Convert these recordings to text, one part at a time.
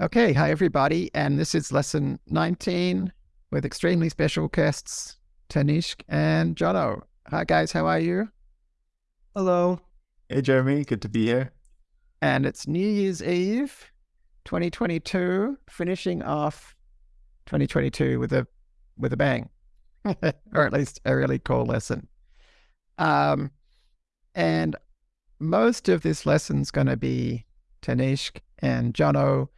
Okay, hi everybody, and this is lesson 19 with extremely special guests Tanishq and Jono. Hi guys, how are you? Hello. Hey Jeremy, good to be here. And it's New Year's Eve 2022, finishing off 2022 with a with a bang. or at least a really cool lesson. Um and most of this lesson's going to be Tanishq and Jono, but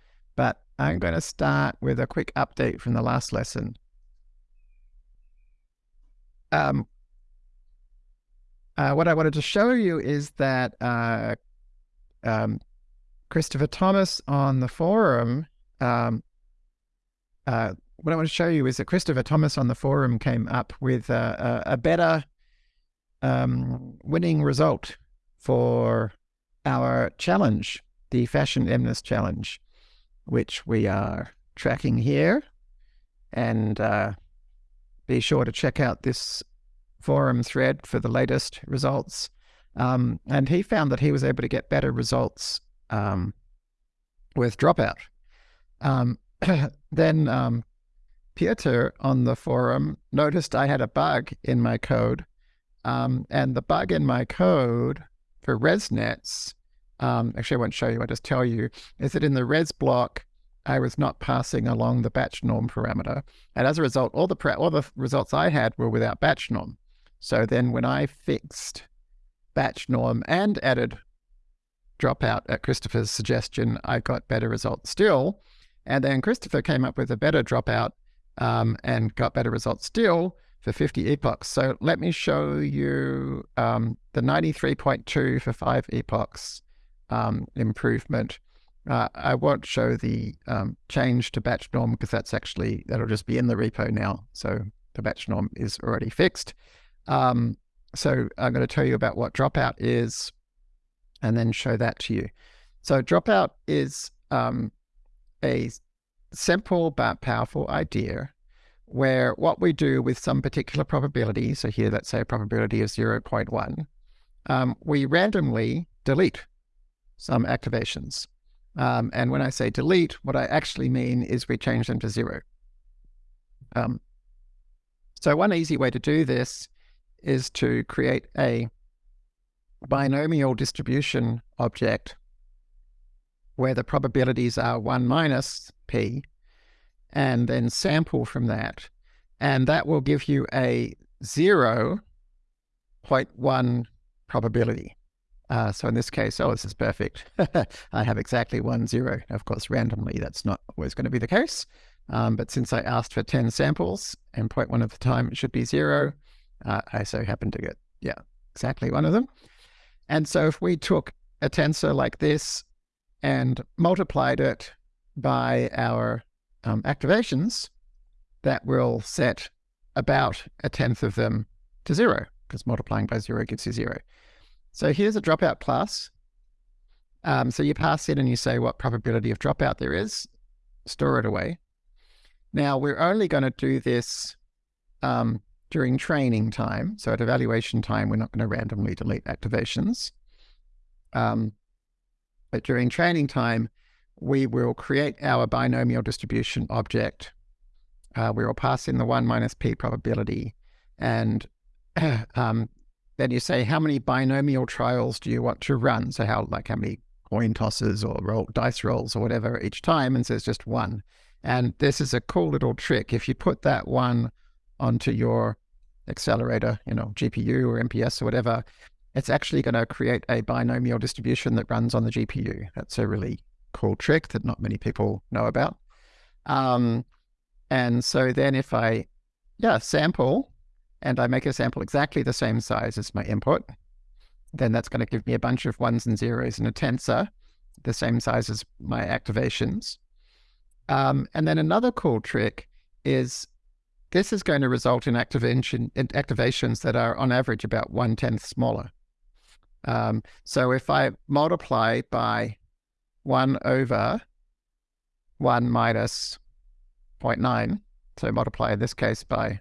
I'm going to start with a quick update from the last lesson. Um, uh, what I wanted to show you is that uh, um, Christopher Thomas on the forum, um, uh, what I want to show you is that Christopher Thomas on the forum came up with a, a, a better um, winning result for our challenge, the Fashion MNIST Challenge, which we are tracking here. And uh, be sure to check out this forum thread for the latest results. Um, and he found that he was able to get better results um, with Dropout. Um, then um, Peter on the forum noticed I had a bug in my code. Um, and the bug in my code for ResNets, um, actually I won't show you, I'll just tell you, is that in the res block, I was not passing along the batch norm parameter. And as a result, all the all the results I had were without batch norm. So then when I fixed batch norm and added dropout at Christopher's suggestion, I got better results still. And then Christopher came up with a better dropout um, and got better results still for 50 epochs. So let me show you um, the 93.2 for five epochs um, improvement. Uh, I won't show the um, change to batch norm because that's actually, that'll just be in the repo now. So the batch norm is already fixed. Um, so I'm going to tell you about what dropout is and then show that to you. So dropout is um, a simple but powerful idea where what we do with some particular probability, so here let's say a probability of 0.1, um, we randomly delete some activations. Um, and when I say delete, what I actually mean is we change them to zero. Um, so one easy way to do this is to create a binomial distribution object where the probabilities are 1 minus p and then sample from that. And that will give you a 0.1 probability. Uh, so in this case, oh, this is perfect. I have exactly one zero. Of course, randomly, that's not always going to be the case. Um, but since I asked for 10 samples and 0.1 of the time it should be zero, uh, I so happen to get, yeah, exactly one of them. And so if we took a tensor like this and multiplied it by our um, activations that will set about a tenth of them to zero, because multiplying by zero gives you zero. So here's a dropout class. Um, so you pass in and you say what probability of dropout there is, store it away. Now we're only going to do this um, during training time. So at evaluation time, we're not going to randomly delete activations. Um, but during training time, we will create our binomial distribution object. Uh, we will pass in the 1 minus p probability. And um, then you say, how many binomial trials do you want to run? So how, like how many coin tosses or roll, dice rolls or whatever each time, and says just one. And this is a cool little trick. If you put that one onto your accelerator, you know, GPU or MPS or whatever, it's actually going to create a binomial distribution that runs on the GPU. That's a really cool trick that not many people know about. Um, and so then if I, yeah, sample and I make a sample exactly the same size as my input, then that's going to give me a bunch of ones and zeros in a tensor, the same size as my activations. Um, and then another cool trick is this is going to result in activation in activations that are on average about one tenth smaller. Um, so if I multiply by 1 over 1 minus 0.9, so multiply in this case by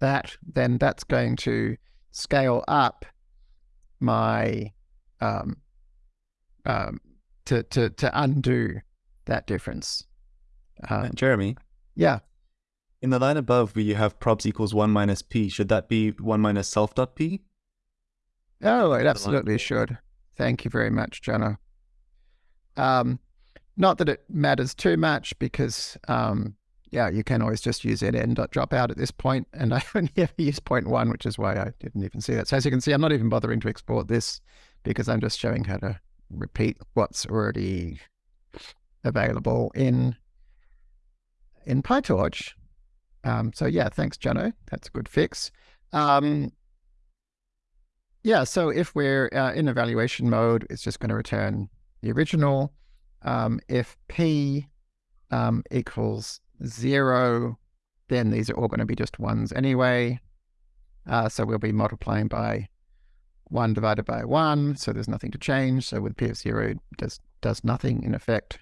that, then that's going to scale up my um, um, to, to, to undo that difference. Uh, Um, Jeremy, yeah, in the line above where you have probs equals 1 minus p, should that be 1 minus self dot p? Oh, it absolutely should. Thank you very much, Jono. Um, not that it matters too much because, um, yeah, you can always just use n dot dropout at this point, and I only ever use point one, which is why I didn't even see that. So as you can see, I'm not even bothering to export this because I'm just showing how to repeat what's already available in in PyTorch. Um, so yeah, thanks, Jono. That's a good fix. Um, yeah, so if we're uh, in evaluation mode, it's just going to return the original. Um, if p um, equals zero, then these are all going to be just ones anyway. Uh, so we'll be multiplying by one divided by one, so there's nothing to change. So with p of zero, does does nothing in effect.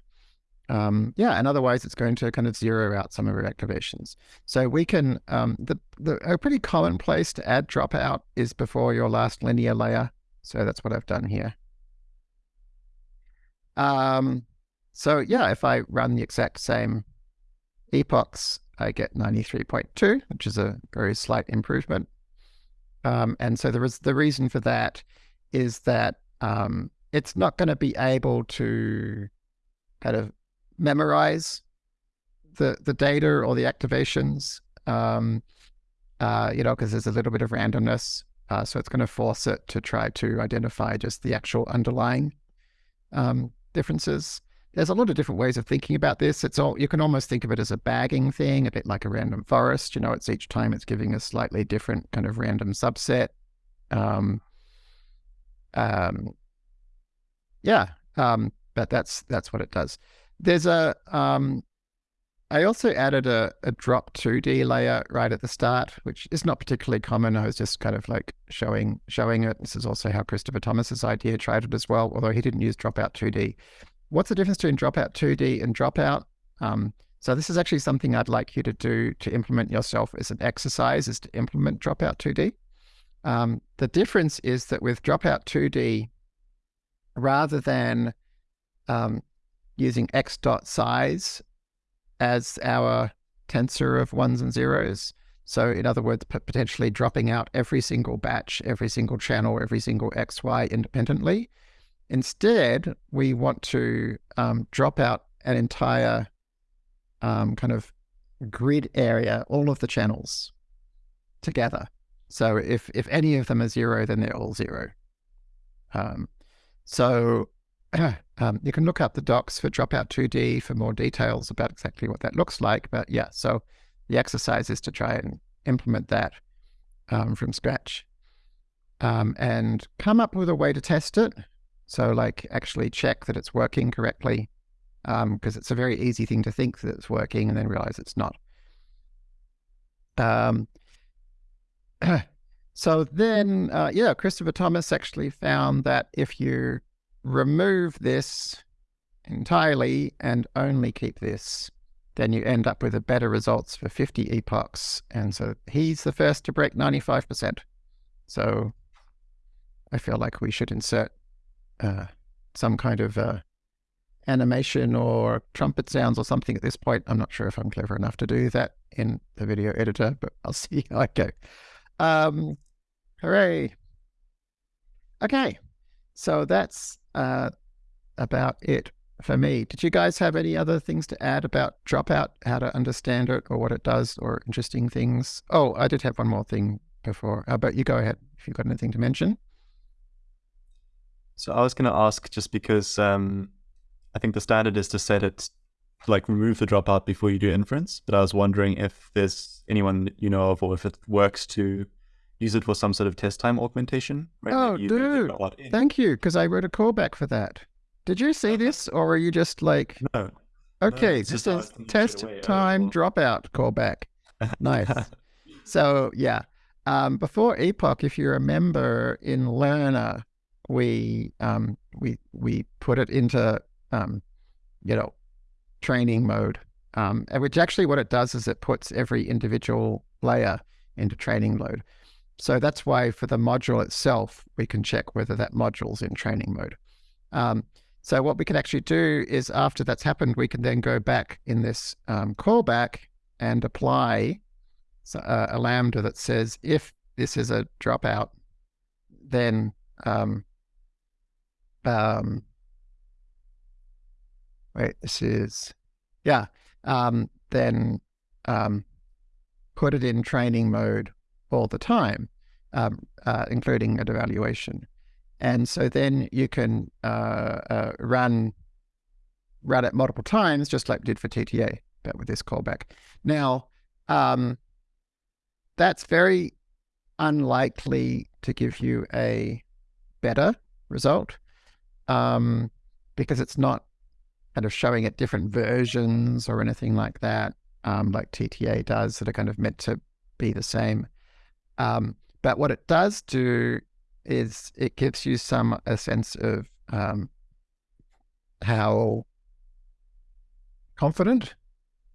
Um, yeah, and otherwise it's going to kind of zero out some of our activations. So we can, um, the, the a pretty common place to add dropout is before your last linear layer. So that's what I've done here. Um, so yeah, if I run the exact same epochs, I get 93.2, which is a very slight improvement. Um, and so there is the reason for that is that um, it's not going to be able to kind of memorize the the data or the activations, um, uh, you know, because there's a little bit of randomness. Uh, so it's going to force it to try to identify just the actual underlying um, differences. There's a lot of different ways of thinking about this. It's all you can almost think of it as a bagging thing, a bit like a random forest. You know, it's each time it's giving a slightly different kind of random subset. Um, um, yeah, um, but that's that's what it does. There's a um, I also added a, a drop 2D layer right at the start, which is not particularly common. I was just kind of like showing showing it. This is also how Christopher Thomas's idea tried it as well, although he didn't use dropout 2D. What's the difference between dropout 2D and dropout? Um, so this is actually something I'd like you to do to implement yourself as an exercise, is to implement dropout 2D. Um, the difference is that with dropout 2D, rather than um, using x dot size as our tensor of ones and zeros. So in other words, potentially dropping out every single batch, every single channel, every single XY independently. Instead, we want to um, drop out an entire um, kind of grid area, all of the channels together. So if, if any of them are zero, then they're all zero. Um, so um, you can look up the docs for Dropout 2D for more details about exactly what that looks like. But yeah, so the exercise is to try and implement that um, from scratch um, and come up with a way to test it. So like actually check that it's working correctly because um, it's a very easy thing to think that it's working and then realize it's not. Um, so then, uh, yeah, Christopher Thomas actually found that if you remove this entirely and only keep this, then you end up with a better results for 50 epochs. And so he's the first to break 95%. So I feel like we should insert uh, some kind of uh, animation or trumpet sounds or something at this point. I'm not sure if I'm clever enough to do that in the video editor, but I'll see how I go. Um, hooray. Okay, so that's uh, about it for me. Did you guys have any other things to add about Dropout, how to understand it or what it does or interesting things? Oh, I did have one more thing before, uh, but you go ahead if you've got anything to mention. So I was going to ask just because um, I think the standard is to set it, like remove the dropout before you do inference. But I was wondering if there's anyone you know of or if it works to use it for some sort of test time augmentation. Right? Oh, dude. Thank you, because I wrote a callback for that. Did you see this or are you just like... No. Okay, no, this is test time dropout callback. Nice. so yeah, um, before Epoch, if you remember in Learner, we um, we we put it into um, you know training mode, um, which actually what it does is it puts every individual layer into training mode. So that's why for the module itself, we can check whether that module's in training mode. Um, So what we can actually do is after that's happened, we can then go back in this um, callback and apply uh, a lambda that says if this is a dropout, then um, um, wait, this is yeah, um, then um, put it in training mode all the time, um, uh, including an evaluation. And so then you can uh, uh, run run it multiple times, just like we did for TTA, but with this callback. Now, um, that's very unlikely to give you a better result um, because it's not kind of showing it different versions or anything like that, um, like TTA does, that are kind of meant to be the same. Um, but what it does do is it gives you some a sense of um, how confident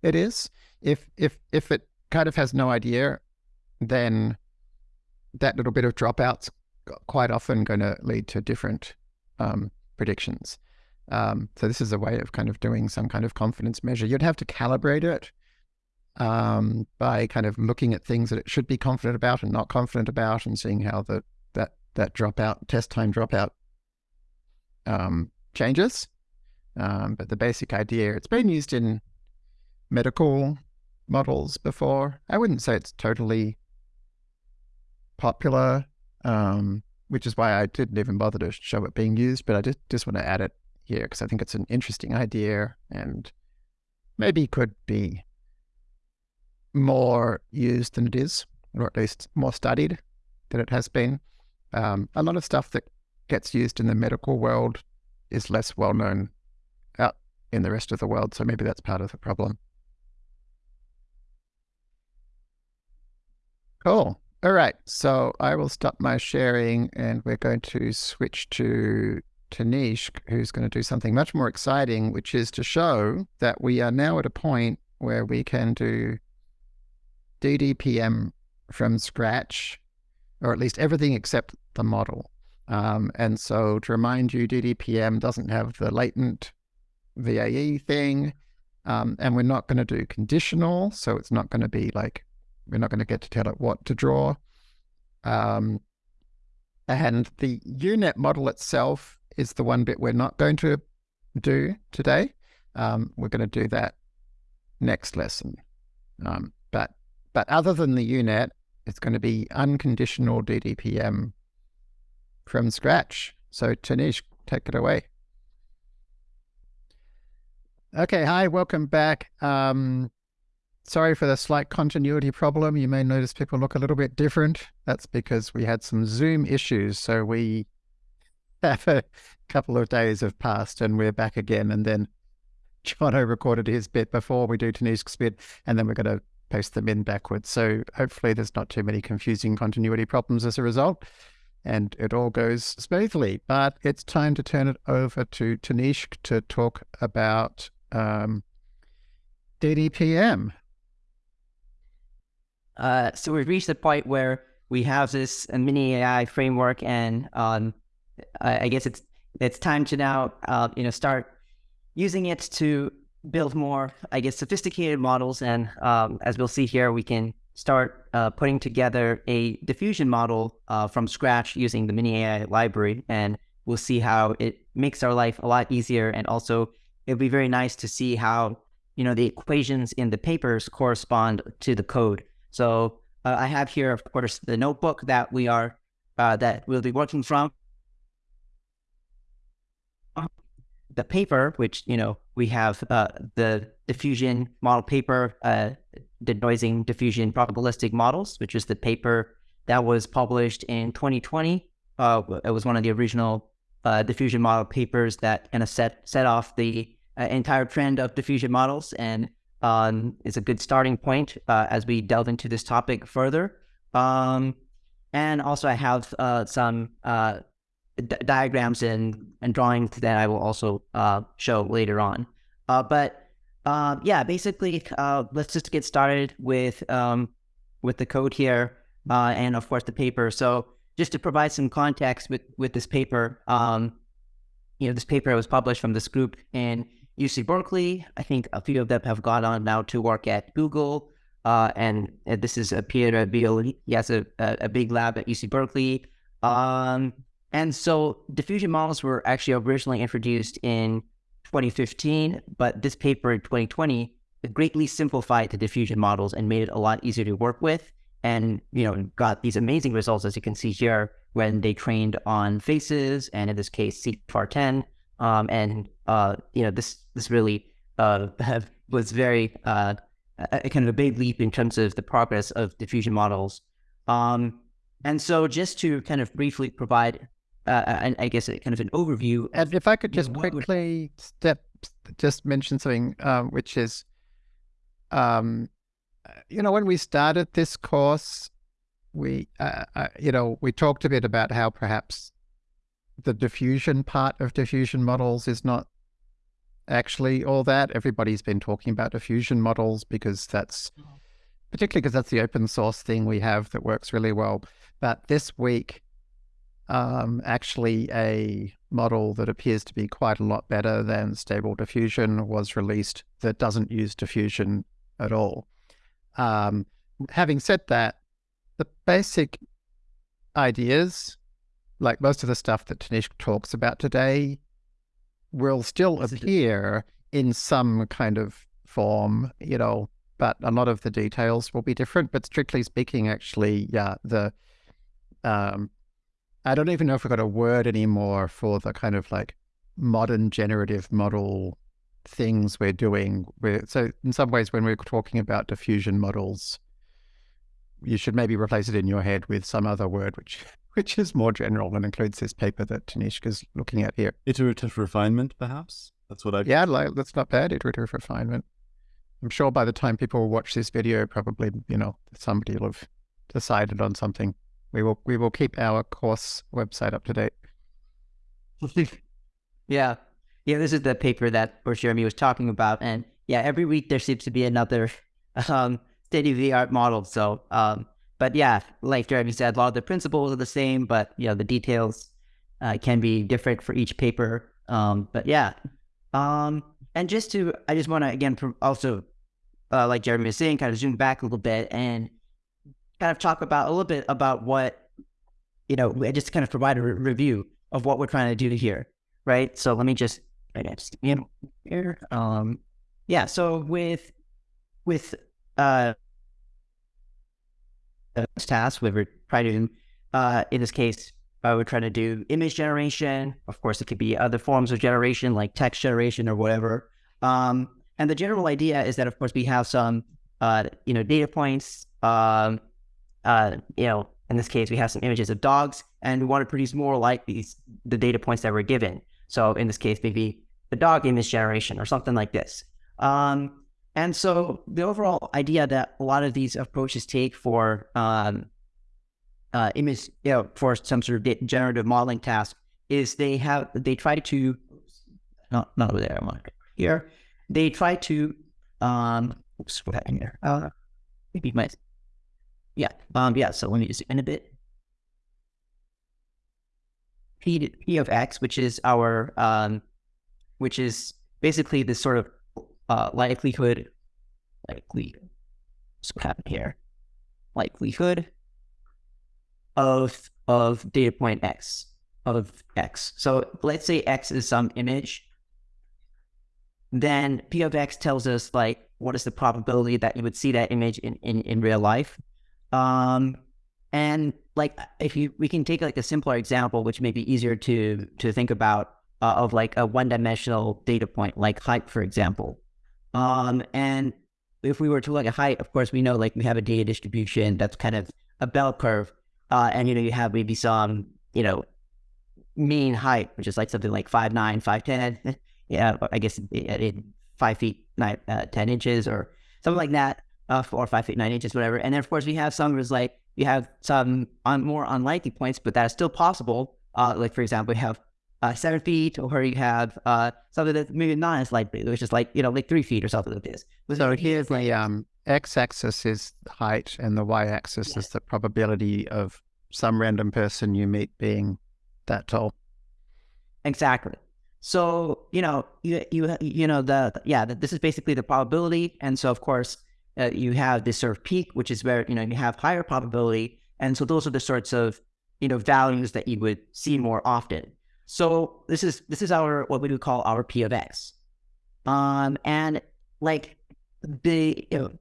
it is. If if if it kind of has no idea, then that little bit of dropouts quite often going to lead to different um, predictions. Um, so this is a way of kind of doing some kind of confidence measure. You'd have to calibrate it um, by kind of looking at things that it should be confident about and not confident about, and seeing how the that that dropout test time dropout um, changes. Um, but the basic idea, it's been used in medical models before. I wouldn't say it's totally popular, um, which is why I didn't even bother to show it being used, but I just, just want to add it here because I think it's an interesting idea and maybe could be more used than it is, or at least more studied than it has been. Um, a lot of stuff that gets used in the medical world is less well known out in the rest of the world. So maybe that's part of the problem. Cool. All right. So I will stop my sharing and we're going to switch to Tanishq, who's going to do something much more exciting, which is to show that we are now at a point where we can do DDPM from scratch, or at least everything except the model. Um, and so to remind you, DDPM doesn't have the latent VAE thing. Um, and we're not going to do conditional. So it's not going to be like, we're not going to get to tell it what to draw. Um, and the UNet model itself is the one bit we're not going to do today. Um, we're going to do that next lesson. Um, but but other than the UNet, it's going to be unconditional DDPM from scratch. So Tanishq, take it away. Okay, hi, welcome back. Um, sorry for the slight continuity problem. You may notice people look a little bit different. That's because we had some Zoom issues. So we have a couple of days have passed and we're back again. And then Jono recorded his bit before we do Tanishq's bit, and then we're going to post them in backwards. So hopefully there's not too many confusing continuity problems as a result and it all goes smoothly. But it's time to turn it over to Tanishq to talk about um, DDPM. Uh, so we've reached the point where we have this mini AI framework, and um, I, I, guess it's it's time to now uh, you know start using it to build more, I guess, sophisticated models. And um, as we'll see here, we can start uh, putting together a diffusion model uh, from scratch using the mini AI library. And we'll see how it makes our life a lot easier. And also, it'll be very nice to see how, you know, the equations in the papers correspond to the code. So uh, I have here, of course, the notebook that we are, uh, that we'll be working from. The paper, which, you know, we have uh, the diffusion model paper, uh, denoising diffusion probabilistic models, which is the paper that was published in 2020. Uh, it was one of the original uh, diffusion model papers that kind of set set off the uh, entire trend of diffusion models, and um, is a good starting point uh, as we delve into this topic further. Um, and also, I have some diagrams and, and drawings that I will also uh, show later on. Uh, but uh, yeah, basically, uh, let's just get started with um, with the code here uh, and of course the paper. So just to provide some context with with this paper, um, you know, this paper was published from this group in UC Berkeley. I think a few of them have gone on now to work at Google. Uh, and, and this is a Pieter Abbeel. He has a, a, a, big lab at UC Berkeley. Um, and so diffusion models were actually originally introduced in 2015, but this paper in 2020 greatly simplified the diffusion models and made it a lot easier to work with. And, you know, got these amazing results, as you can see here, when they trained on faces, and in this case, CIFAR10. Um, and, uh, you know, this, this really uh, was very uh, a, kind of a big leap in terms of the progress of diffusion models. Um, and so just to kind of briefly provide, uh, I guess, a, kind of an overview. And if I could just quickly would... step, just mention something, um, which is, um, you know, when we started this course, we, uh, uh, you know, we talked a bit about how perhaps the diffusion part of diffusion models is not actually all that. Everybody's been talking about diffusion models because that's particularly because that's the open source thing we have that works really well. But this week, um, actually a model that appears to be quite a lot better than stable diffusion was released that doesn't use diffusion at all. Um, having said that, the basic ideas, like most of the stuff that Tanishq talks about today, will still appear in some kind of form, you know, but a lot of the details will be different. But strictly speaking, actually, yeah, the um, I don't even know if we've got a word anymore for the kind of like modern generative model things we're doing. We're, so in some ways, when we're talking about diffusion models, you should maybe replace it in your head with some other word which which is more general and includes this paper that Tanishq is looking at here. Iterative refinement, perhaps? That's what I... Yeah, like, that's not bad, iterative refinement. I'm sure by the time people watch this video, probably, you know, somebody will have decided on something. We will we will keep our course website up to date. yeah. Yeah, this is the paper that Jeremy was talking about. And yeah, every week there seems to be another um, state of the art model. So um, but yeah, like Jeremy said, a lot of the principles are the same, but you know the details uh, can be different for each paper. Um, but yeah, um, and just to, I just want to again also, uh, like Jeremy was saying, kind of zoom back a little bit and kind of talk about a little bit about what you know, just kind of provide a re- review of what we're trying to do here, right? So let me just, I just here. Um, yeah. So with with uh task. We were trying to, uh, in this case, uh, we're trying to do image generation. Of course, it could be other forms of generation like text generation or whatever. Um, and the general idea is that, of course, we have some, uh, you know, data points. Um, uh, you know, in this case, we have some images of dogs, and we want to produce more like these the data points that we're given. So in this case, maybe the dog image generation or something like this. Um, and so the overall idea that a lot of these approaches take for um, uh, image, you know, for some sort of generative modeling task is they have they try to not not over there, I'm like here. They try to um oops, what happened here? Uh, maybe my yeah um yeah. So let me just in a bit. P, P of X, which is our um, which is basically this sort of uh, likelihood, likely, so what happened here? Likelihood of of data point x of x. So let's say x is some image. Then p of x tells us like what is the probability that you would see that image in in, in real life. Um, and like if you we can take like a simpler example, which may be easier to to think about uh, of like a one dimensional data point, like height, for example. Um, and if we were to look at height, of course, we know like we have a data distribution that's kind of a bell curve. Uh, and, you know, you have maybe some, you know, mean height, which is like something like five nine, five ten. yeah, I guess in five feet nine, uh, ten inches or something like that, uh, or five feet nine inches, whatever. And then of course we have some was like you have some on more unlikely points, but that is still possible. Uh, like for example, we have uh, seven feet, or you have uh, something that's maybe not as likely, which is like, you know, like three feet or something like this. So here's the um, x-axis is height and the y-axis yes. is the probability of some random person you meet being that tall. Exactly. So you know, you you you know the yeah, this is basically the probability, and so of course uh, you have this sort of peak, which is where you know you have higher probability, and so those are the sorts of you know values that you would see more often. So this is this is our what we would call our p of x, um, and like the you know,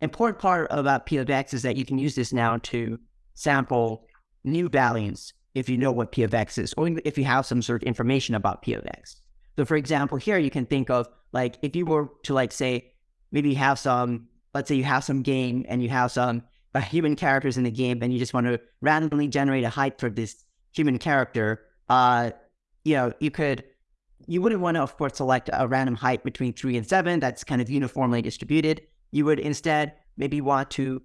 important part about p of x is that you can use this now to sample new values if you know what P of X is, or if you have some sort of information about P of X. So for example, here you can think of like if you were to like say maybe you have some, let's say you have some game and you have some uh, human characters in the game, and you just want to randomly generate a height for this human character. Uh, you know, you could, you wouldn't want to, of course, select a random height between three and seven that's kind of uniformly distributed. You would instead maybe want to,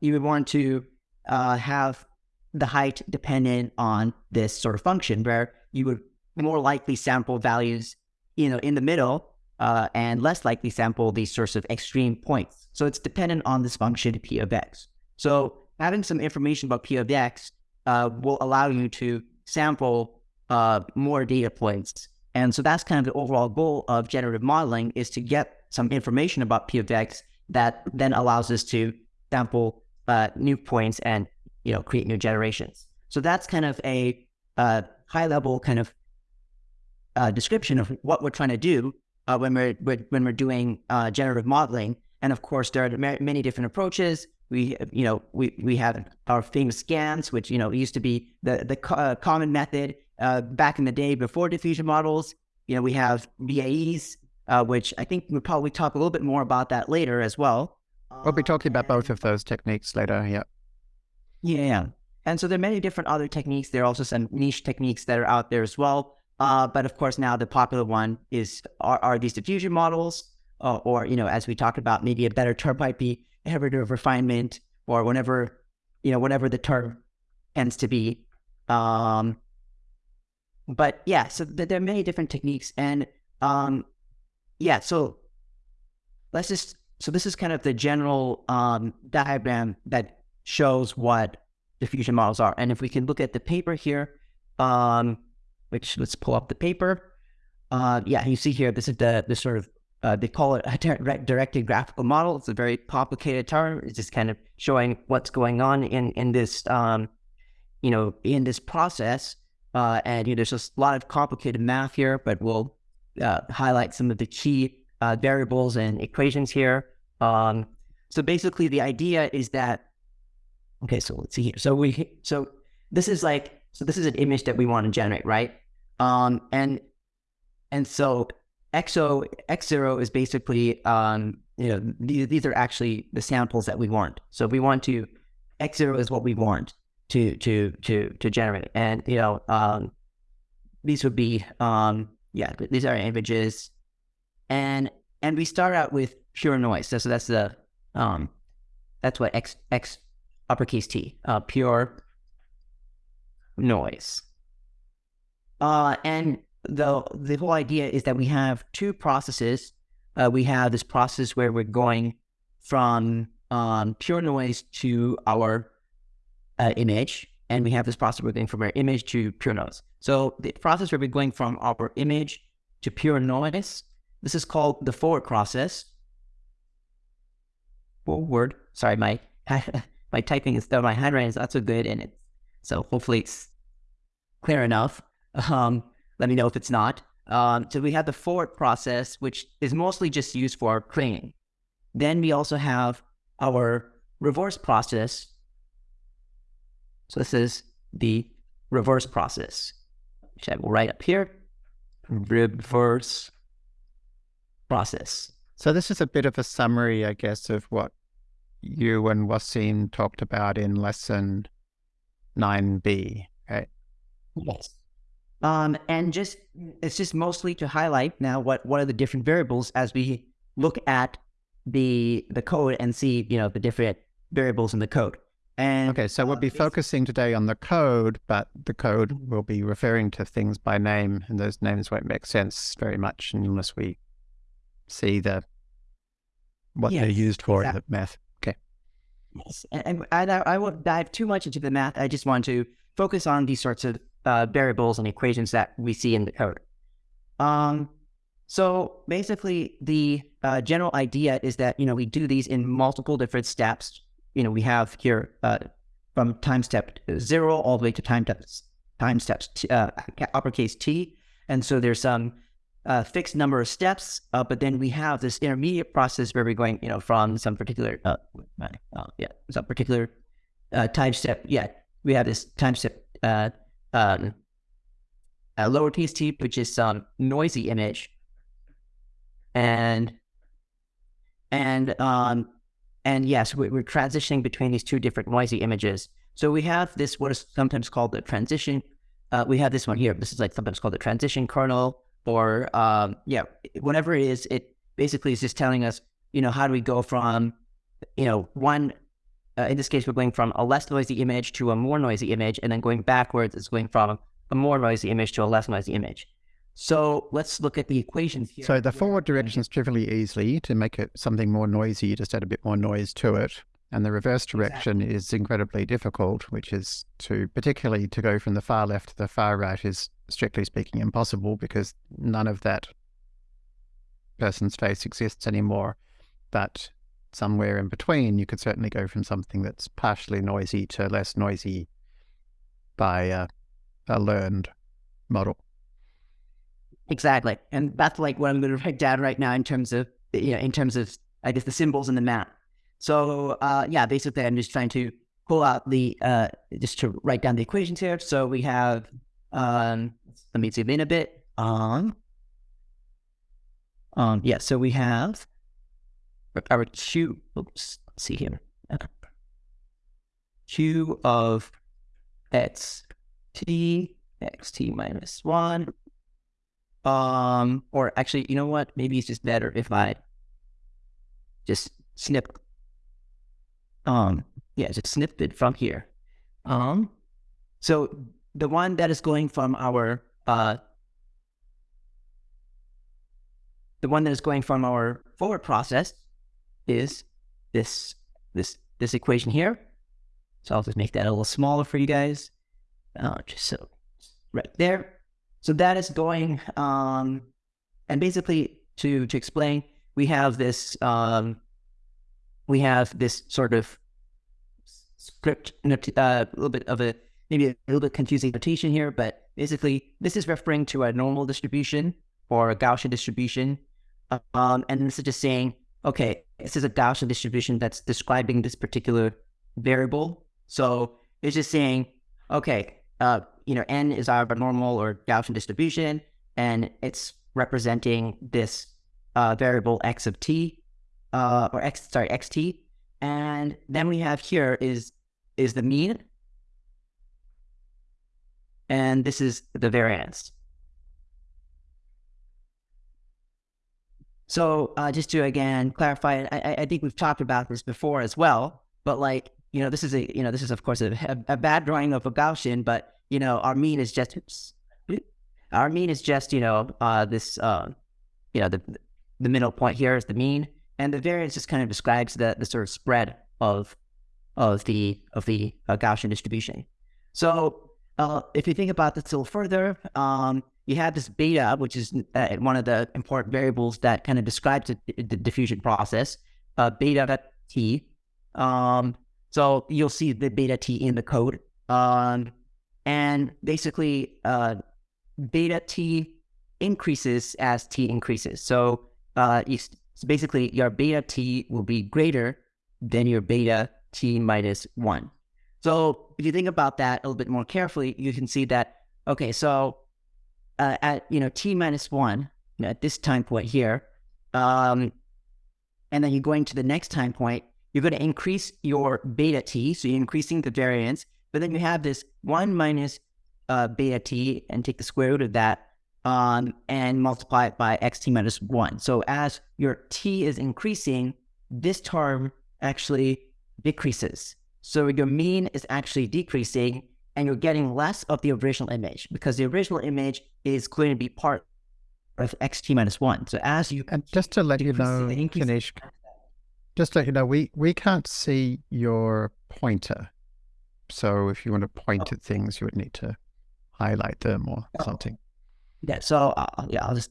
you would want to uh, have the height dependent on this sort of function where you would more likely sample values, you know, in the middle uh, and less likely sample these sorts of extreme points. So it's dependent on this function p of x. So having some information about p of x uh, will allow you to sample uh, more data points. And so that's kind of the overall goal of generative modeling is to get some information about p of x that then allows us to sample uh, new points and you know, create new generations. So that's kind of a uh, high level kind of uh, description of what we're trying to do uh, when we're when we're doing uh, generative modeling. And of course, there are many different approaches. We, you know, we, we have our famous GANs, which you know used to be the the co uh, common method uh, back in the day before diffusion models. You know, we have VAEs, which I think we'll probably talk a little bit more about that later as well. We'll be talking about both of those techniques later. Yeah. Yeah. And so there are many different other techniques. There are also some niche techniques that are out there as well. Uh, but of course, now the popular one is are, are these diffusion models, uh, or you know, as we talked about, maybe a better term might be iterative refinement, or whenever you know, whatever the term tends to be. Um, but yeah, so th- there are many different techniques, and um, yeah, so let's just so this is kind of the general um, diagram that shows what diffusion models are. And if we can look at the paper here, um, which let's pull up the paper. Uh, yeah, you see here, this is the, the sort of, uh, they call it a directed graphical model. It's a very complicated term. It's just kind of showing what's going on in, in this, um, you know, in this process. Uh, and you know, there's just a lot of complicated math here, but we'll uh, highlight some of the key uh, variables and equations here. Um, so basically the idea is that Okay, so let's see here. So we so this is like so this is an image that we want to generate, right? Um, and and so XO X0 is basically um, you know these, these are actually the samples that we want. So we want to X0 is what we want to to to to generate, and you know um, these would be um, yeah these are images, and and we start out with pure noise. So, so that's the um, that's what X X uppercase T, uh, pure noise. Uh, and the the whole idea is that we have two processes. Uh, we have this process where we're going from um, pure noise to our uh, image, and we have this process we're going from our image to pure noise. So the process where we're going from our image to pure noise, this is called the forward process. Forward. Sorry, my my typing is still my handwriting is not so good, and it's so hopefully it's clear enough. Um, let me know if it's not. Um, so we have the forward process, which is mostly just used for cleaning. Then we also have our reverse process. So this is the reverse process, which I will write up here. Reverse process. So this is a bit of a summary, I guess, of what you and Wasim talked about in lesson 9b, right? Yes. Um, and just it's just mostly to highlight now what what are the different variables as we look at the the code and see you know the different variables in the code. And okay, so we'll be focusing today on the code, but the code will be referring to things by name, and those names won't make sense very much unless we see the what yes, they're used for exactly. in the math. Okay. Yes. And, and I, I won't dive too much into the math. I just want to focus on these sorts of uh, variables and equations that we see in the code. Um, so basically, the uh, general idea is that you know we do these in multiple different steps. You know, we have here uh, from time step zero all the way to time steps time steps t, uh, uppercase T, and so there's some uh, fixed number of steps, uh, but then we have this intermediate process where we're going, you know, from some particular, uh, uh yeah, some particular uh, time step. Yeah, we have this time step uh, um, lowercase t, which is some noisy image, and and um, and yes, we're transitioning between these two different noisy images. So we have this what is sometimes called the transition. Uh, we have this one here. This is like sometimes called the transition kernel or um, yeah, whatever it is, it basically is just telling us, you know, how do we go from, you know, one, uh, in this case, we're going from a less noisy image to a more noisy image, and then going backwards, it's going from a more noisy image to a less noisy image. So let's look at the equations here. So the forward direction is trivially easy to make it something more noisy, you just add a bit more noise to it. And the reverse direction exactly. is incredibly difficult, which is to particularly to go from the far left to the far right is strictly speaking impossible because none of that person's face exists anymore. But somewhere in between, you could certainly go from something that's partially noisy to less noisy by a, a learned model. Exactly, and that's like what I'm going to write down right now in terms of you know in terms of I guess the symbols in the map. So uh, yeah, basically, I'm just trying to pull out the uh, just to write down the equations here. So we have um, let me zoom in a bit. Um, um, yeah, so we have our two. Oops, let's see here. Q of x t x t minus one. Um, or actually, you know what? Maybe it's just better if I just snip. Um, yeah, just snip it from here. Um, so the one that is going from our uh, the one that is going from our forward process is this this this equation here. So I'll just make that a little smaller for you guys, uh, just so right there. So that is going, um, and basically to to explain, we have this um, we have this sort of script, uh, a little bit of a maybe a little bit confusing notation here, but basically this is referring to a normal distribution or a Gaussian distribution. Um, and this is just saying, okay, this is a Gaussian distribution that's describing this particular variable. So it's just saying, okay, uh, you know, n is our normal or Gaussian distribution, and it's representing this uh, variable x of t, uh, or x, sorry, xt. And then we have here is is the mean, and this is the variance. So uh, just to again clarify, I, I, think we've talked about this before as well, but like, you know, this is a, you know, this is of course a, a bad drawing of a Gaussian, but you know, our mean is just, oops, our mean is just, you know, uh, this, uh, you know, the, the middle point here is the mean and the variance just kind of describes the, the sort of spread of, of the, of the uh, Gaussian distribution. So uh, if you think about this a little further, um, you have this beta, which is uh, one of the important variables that kind of describes the, the diffusion process, uh, beta t. Um, so you'll see the beta t in the code. Um, and basically, uh, beta t increases as t increases. So, uh, basically, your beta t will be greater than your beta t minus 1. So if you think about that a little bit more carefully, you can see that, okay, so uh, at, you know, t minus one, at this time point here, um, and then you're going to the next time point, you're going to increase your beta t, so you're increasing the variance, but then you have this 1 minus uh, beta t and take the square root of that um, and multiply it by xt minus 1. So as your t is increasing, this term actually decreases. So your mean is actually decreasing and you're getting less of the original image because the original image is going to be part of xt minus one. So as you and just to let you know, just to let you know, we we can't see your pointer. So if you want to point oh. at things, you would need to highlight them or oh. something. yeah. So uh, yeah, I'll just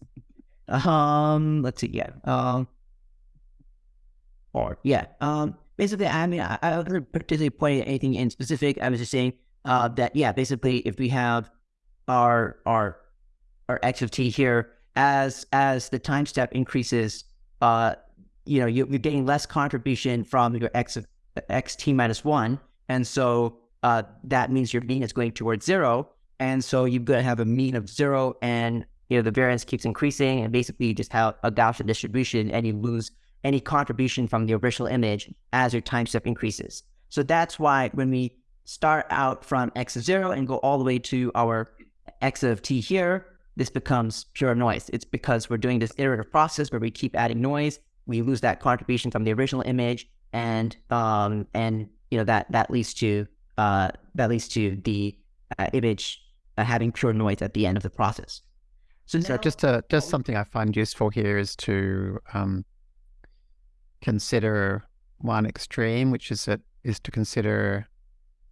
um let's see. Yeah. Um. Or yeah. Um. Basically, I mean, I, I wasn't particularly pointing at anything in specific. I was just saying uh, that yeah, basically, if we have our our our x of t here as as the time step increases, uh, you know, you, are getting less contribution from your x of x t minus one, and so uh, that means your mean is going towards zero, and so you're going to have a mean of zero, and you know the variance keeps increasing, and basically you just have a Gaussian distribution, and you lose any contribution from the original image as your time step increases. So that's why when we start out from x of zero and go all the way to our x of t here, this becomes pure noise. It's because we're doing this iterative process where we keep adding noise. We lose that contribution from the original image, and um, and you know that that leads to uh, that leads to the uh, image uh, having pure noise at the end of the process. So, so just to, just something I find useful here is to um, consider one extreme, which is that is to consider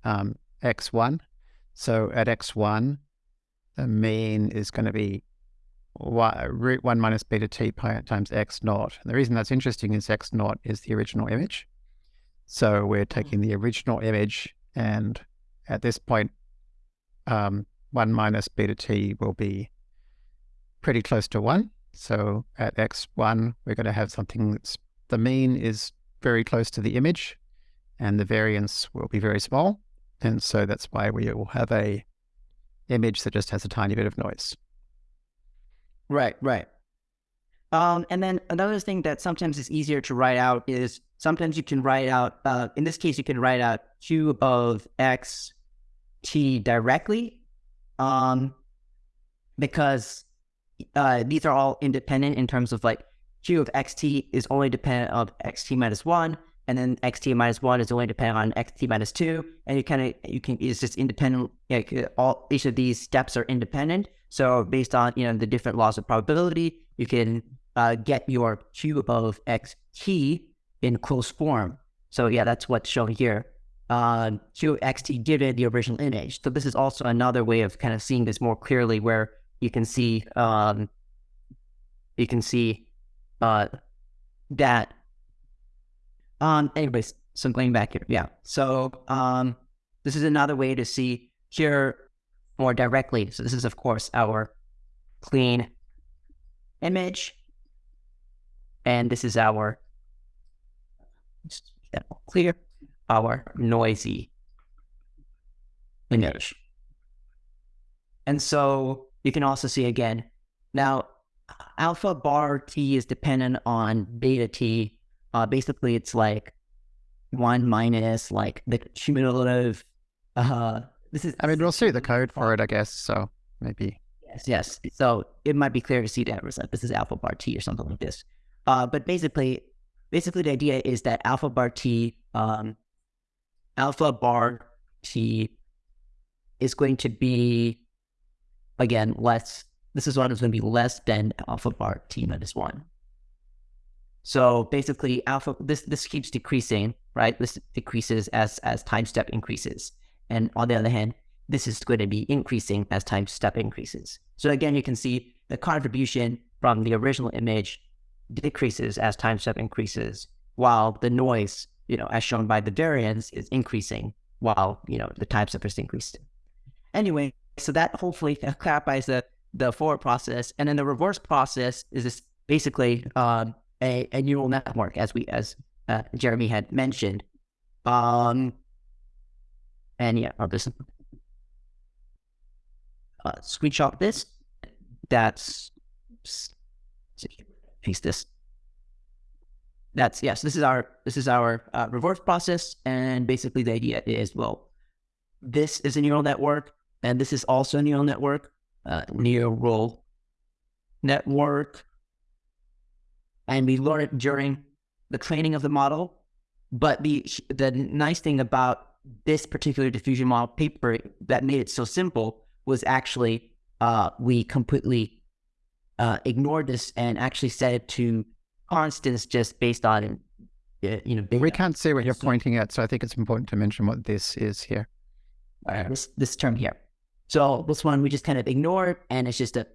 um, x1. So at x1, the mean is going to be y, root 1 minus beta t pi times x naught. And the reason that's interesting is x naught is the original image. So we're taking the original image, and at this point, um, 1 minus beta t will be pretty close to 1. So at x1, we're going to have something that's the mean is very close to the image, and the variance will be very small. And so that's why we will have a image that just has a tiny bit of noise. Right, right. Um, and then another thing that sometimes is easier to write out is sometimes you can write out, uh, in this case, you can write out q of x t directly um, because uh, these are all independent in terms of like q of xt is only dependent of xt minus 1 and then xt minus one is only dependent on xt minus two, and you kind of you can it's just independent. Like all each of these steps are independent. So based on you know the different laws of probability, you can uh, get your q of xt in closed form. So yeah, that's what's shown here. Uh, of xt given the original image. So this is also another way of kind of seeing this more clearly, where you can see um, you can see uh, that um, anyways, so going back here, yeah. So um, this is another way to see here more directly. So this is, of course, our clean image, and this is our clear, our noisy image. And so you can also see again, now alpha bar t is dependent on beta t uh, basically, it's like one minus like the cumulative. Uh, this is. I mean, we'll see the code for it, I guess. So maybe. Yes, yes. So it might be clear to see that result. this is alpha bar t or something like this. Uh, but basically, basically the idea is that alpha bar t, um, alpha bar t is going to be again less. This is one is going to be less than alpha bar t minus one. So basically alpha, this, this keeps decreasing, right? This decreases as, as time step increases. And on the other hand, this is going to be increasing as time step increases. So again, you can see the contribution from the original image decreases as time step increases, while the noise, you know, as shown by the variance is increasing while, you know, the time step is increasing. Anyway, so that hopefully clarifies the, the forward process. And then the reverse process is this basically, um, a, a neural network, as we as uh, Jeremy had mentioned. Um, and yeah, I'll just uh, screenshot this. That's paste this. That's yes. This is our this is our uh, reverse process, and basically the idea is well, this is a neural network, and this is also a neural network. Uh, neural network and we learn it during the training of the model. But the the nice thing about this particular diffusion model paper that made it so simple was actually uh, we completely uh, ignored this and actually set it to constants just based on uh, you know. Data. We can't see what you're pointing at, so I think it's important to mention what this is here. Uh, this this term here. So this one we just kind of ignore, and it's just a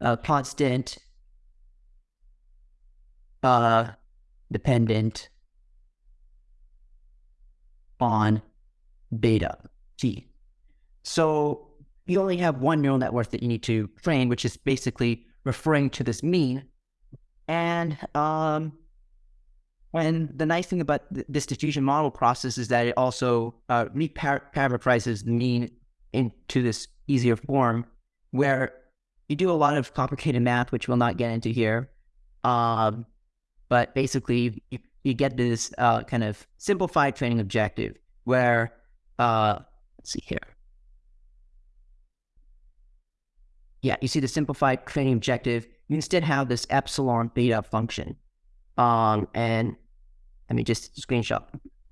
uh, constant uh, dependent on beta t. So you only have one neural network that you need to train, which is basically referring to this mean. And um, when the nice thing about th- this diffusion model process is that it also uh, reparameterizes mean into this easier form where you do a lot of complicated math, which we'll not get into here. Um, but basically, you, you get this uh, kind of simplified training objective where, uh, let's see here. Yeah, you see the simplified training objective. You instead have this epsilon theta function. Um, and let me just screenshot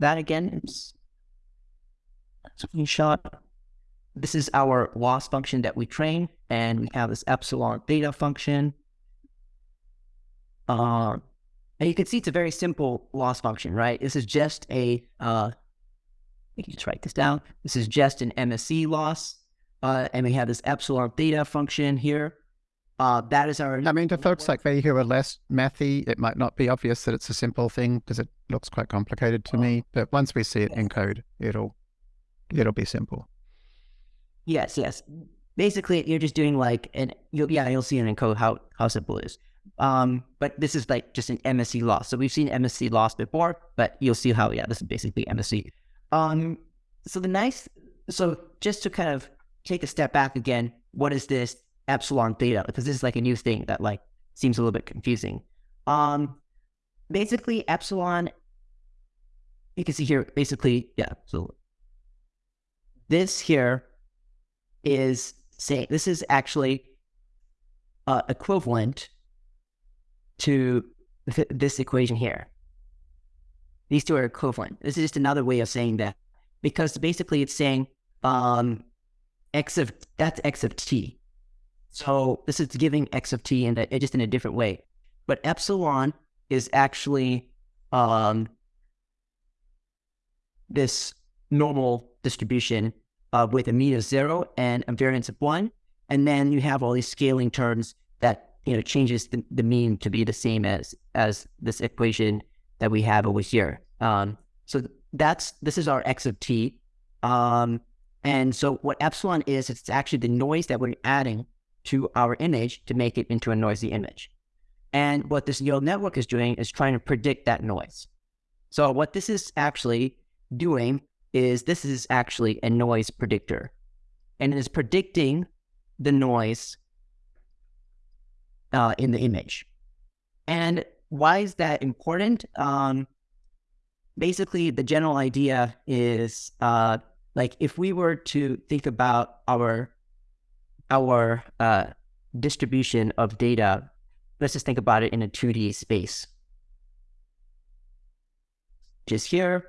that again. Screenshot. This is our loss function that we train, and we have this epsilon theta function. Uh, and you can see it's a very simple loss function, right? This is just a, uh, you can just write this down. This is just an MSE loss. Uh, and we have this epsilon theta function here. Uh, that is our. I mean, to folks like me who are less mathy, it might not be obvious that it's a simple thing because it looks quite complicated to me. But once we see it in code, it'll it'll be simple. Yes, yes. Basically, you're just doing like an you'll yeah you'll see it in code how how simple it is. Um, but this is like just an MSE loss. So we've seen MSE loss before, but you'll see how yeah this is basically MSE. Um, so the nice so just to kind of take a step back again, what is this epsilon theta? Because this is like a new thing that like seems a little bit confusing. Um, basically epsilon, you can see here, basically, yeah, so this here is say this is actually uh, equivalent to th- this equation here. These two are equivalent. This is just another way of saying that because basically it's saying um, x of that's x of t. So this is giving x of t in a, just in a different way. But epsilon is actually um, this normal distribution uh, with a mean of zero and a variance of one. And then you have all these scaling terms that you know changes the, the mean to be the same as as this equation that we have over here. Um, so that's this is our x of t. Um, and so what epsilon is, it's actually the noise that we're adding to our image to make it into a noisy image. And what this neural network is doing is trying to predict that noise. So what this is actually doing is this is actually a noise predictor. And it is predicting the noise uh, in the image. And why is that important? Um, basically, the general idea is uh, like if we were to think about our our uh, distribution of data, let's just think about it in a 2D space. Just here,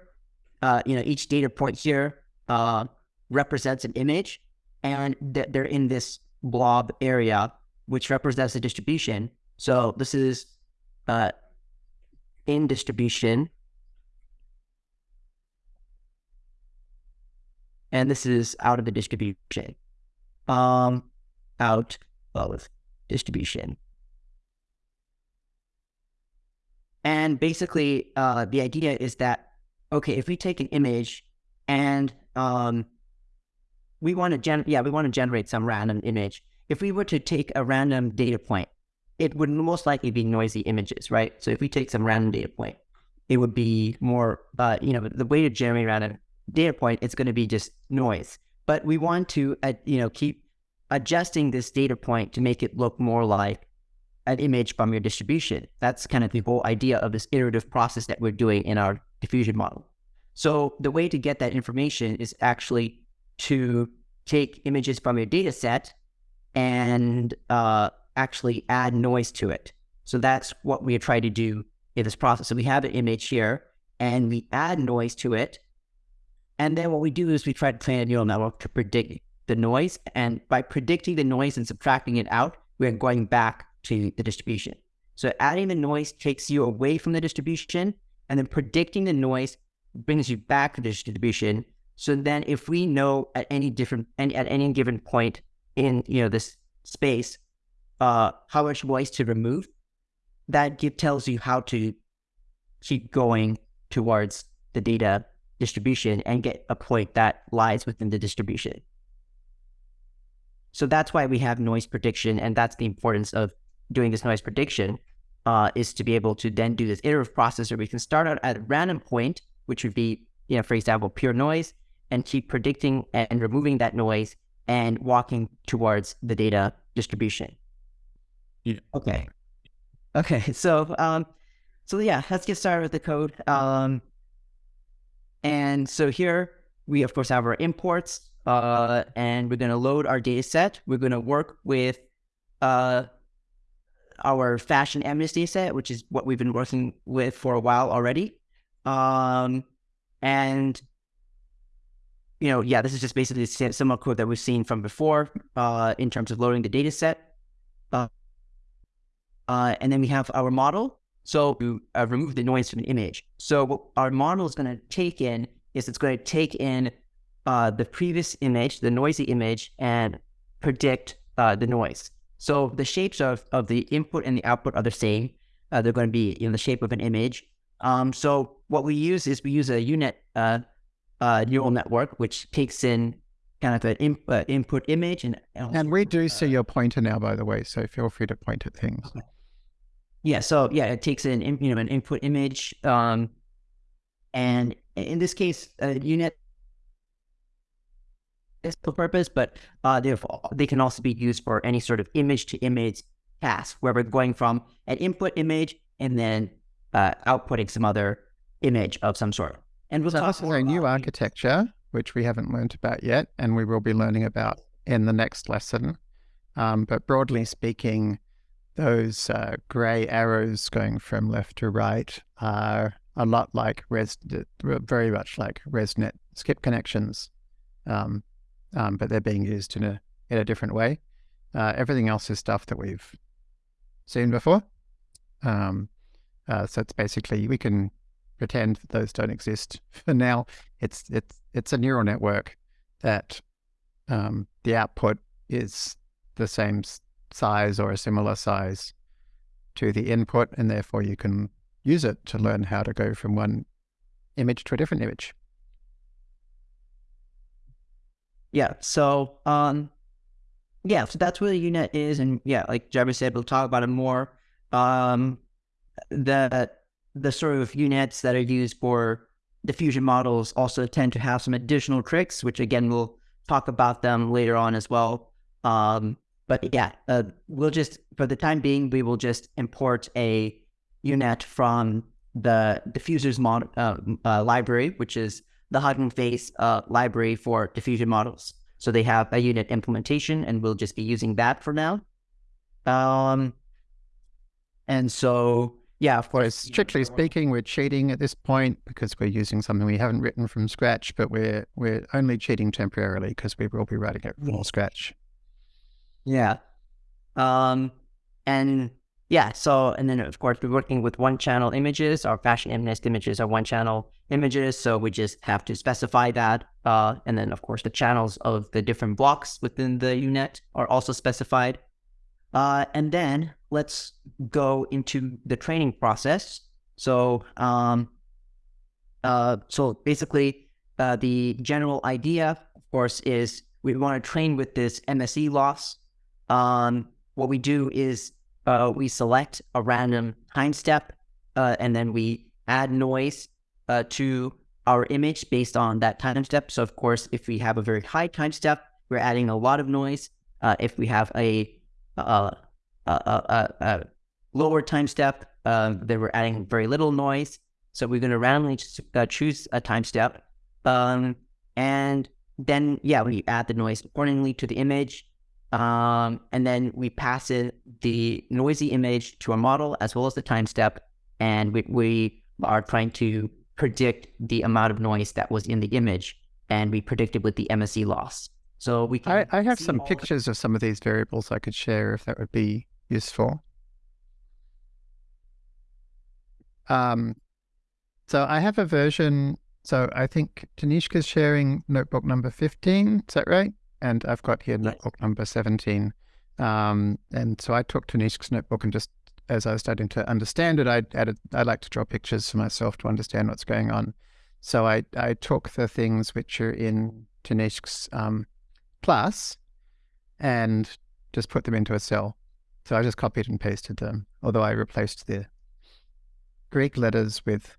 uh, you know, each data point here uh, represents an image, and th- they're in this blob area, which represents the distribution. So this is uh, in distribution and this is out of the distribution. Um, out of distribution. And basically, uh, the idea is that okay, if we take an image and um, we want to gen, yeah, we want to generate some random image. If we were to take a random data point, it would most likely be noisy images, right? So if we take some random data point, it would be more, uh, you know, the way to generate random data point, it's going to be just noise. But we want to, uh, you know, keep adjusting this data point to make it look more like an image from your distribution. That's kind of the whole idea of this iterative process that we're doing in our diffusion model. So the way to get that information is actually to take images from your data set and uh, actually add noise to it. So that's what we try to do in this process. So we have an image here and we add noise to it and then what we do is we try to train a neural network to predict the noise. And by predicting the noise and subtracting it out, we're going back to the distribution. So adding the noise takes you away from the distribution, and then predicting the noise brings you back to the distribution. So then if we know at any different at any given point in you know this space, uh, how much noise to remove. That give, tells you how to keep going towards the data distribution and get a point that lies within the distribution. So that's why we have noise prediction, and that's the importance of doing this noise prediction uh, is to be able to then do this iterative process where we can start out at a random point, which would be, you know, for example, pure noise, and keep predicting and removing that noise and walking towards the data distribution. Yeah. Okay. Okay. So, um, so yeah, let's get started with the code. Um, and so here we of course have our imports, uh, and we're going to load our data set. We're going to work with, uh, our fashion data set, which is what we've been working with for a while already. Um, and you know, yeah, this is just basically a similar code that we've seen from before uh, in terms of loading the data set. Uh, uh, and then we have our model. So we uh, remove the noise from the image. So what our model is going to take in is it's going to take in uh, the previous image, the noisy image, and predict uh, the noise. So the shapes of, of the input and the output are the same. they're going to be in the shape of an image. Um, so what we use is we use a U-Net uh, neural network, which takes in kind of an in, uh, input image and and we do see your pointer now, by the way. So feel free to point at things. Okay. Yeah. So yeah, it takes in you know an input image, um, and in this case, uh, U-Net is for purpose, but uh, they they can also be used for any sort of image to image task where we're going from an input image and then uh, outputting some other image of some sort. And we'll so talk more a new architecture, which we haven't learned about yet, and we will be learning about in the next lesson. Um, but broadly speaking, those uh, gray arrows going from left to right are a lot like res, very much like ResNet skip connections, um, um, but they're being used in a in a different way. Uh, everything else is stuff that we've seen before. Um, uh, so it's basically we can pretend those don't exist for now. It's it's it's a neural network that um, the output is the same size or a similar size to the input, and therefore you can use it to learn how to go from one image to a different image. Yeah. So, um, yeah. So that's what the U-Net is, and yeah, like Jeremy said, we'll talk about it more. Um, that the sort of U-Nets that are used for diffusion models also tend to have some additional tricks, which again, we'll talk about them later on as well. Um, but yeah, uh, we'll just, for the time being, we will just import a U-Net from the diffusers mod, uh, uh, library, which is the Hugging Face uh, library for diffusion models. So they have a U-Net implementation, and we'll just be using that for now. Um, and so yeah, of course. Strictly speaking, we're cheating at this point because we're using something we haven't written from scratch, but we're we're only cheating temporarily because we will be writing it from scratch. Yeah. Um and yeah, so and then of course we're working with one channel images. Our fashion MNIST images are one channel images, so we just have to specify that. Uh, and then of course the channels of the different blocks within the U-Net are also specified. Uh, and then let's go into the training process. So, um, uh, so basically, uh, the general idea, of course, is we want to train with this MSE loss. Um, what we do is uh, we select a random time step, uh, and then we add noise uh, to our image based on that time step. So, of course, if we have a very high time step, we're adding a lot of noise. if we have a uh, a, a, a, lower time step uh, that we're adding very little noise. So we're going to randomly uh, choose a time step. Um, and then, yeah, we add the noise accordingly to the image. Um, and then we pass it the noisy image to a model as well as the time step. And we, we are trying to predict the amount of noise that was in the image. And we predict it with the MSE loss. So we can. I, I have some pictures of some of these variables I could share if that would be useful. Um, so I have a version. So I think Tanishq's sharing notebook number 15. Is that right? And I've got here notebook number 17. Um, and so I took Tanishq's notebook and just as I was starting to understand it, I added I like to draw pictures for myself to understand what's going on. So I I took the things which are in Tanishq's um, plus and just put them into a cell. So I just copied and pasted them, although I replaced the Greek letters with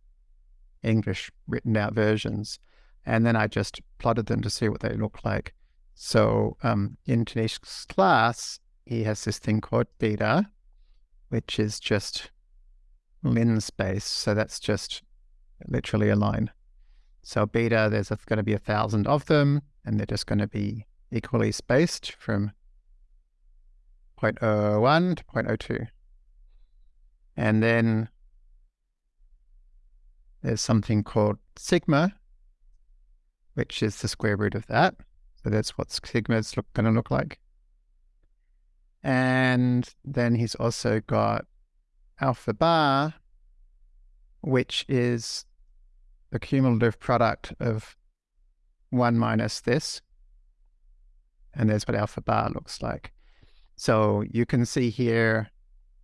English written out versions. And then I just plotted them to see what they look like. So um, in Tanishq's class, he has this thing called beta, which is just lin space. So that's just literally a line. So beta, there's going to be a thousand of them, and they're just going to be equally spaced from 0.01 to 0.02. And then there's something called sigma, which is the square root of that. So that's what sigma is going to look like. And then he's also got alpha bar, which is the cumulative product of 1 minus this. And there's what alpha bar looks like. So you can see here,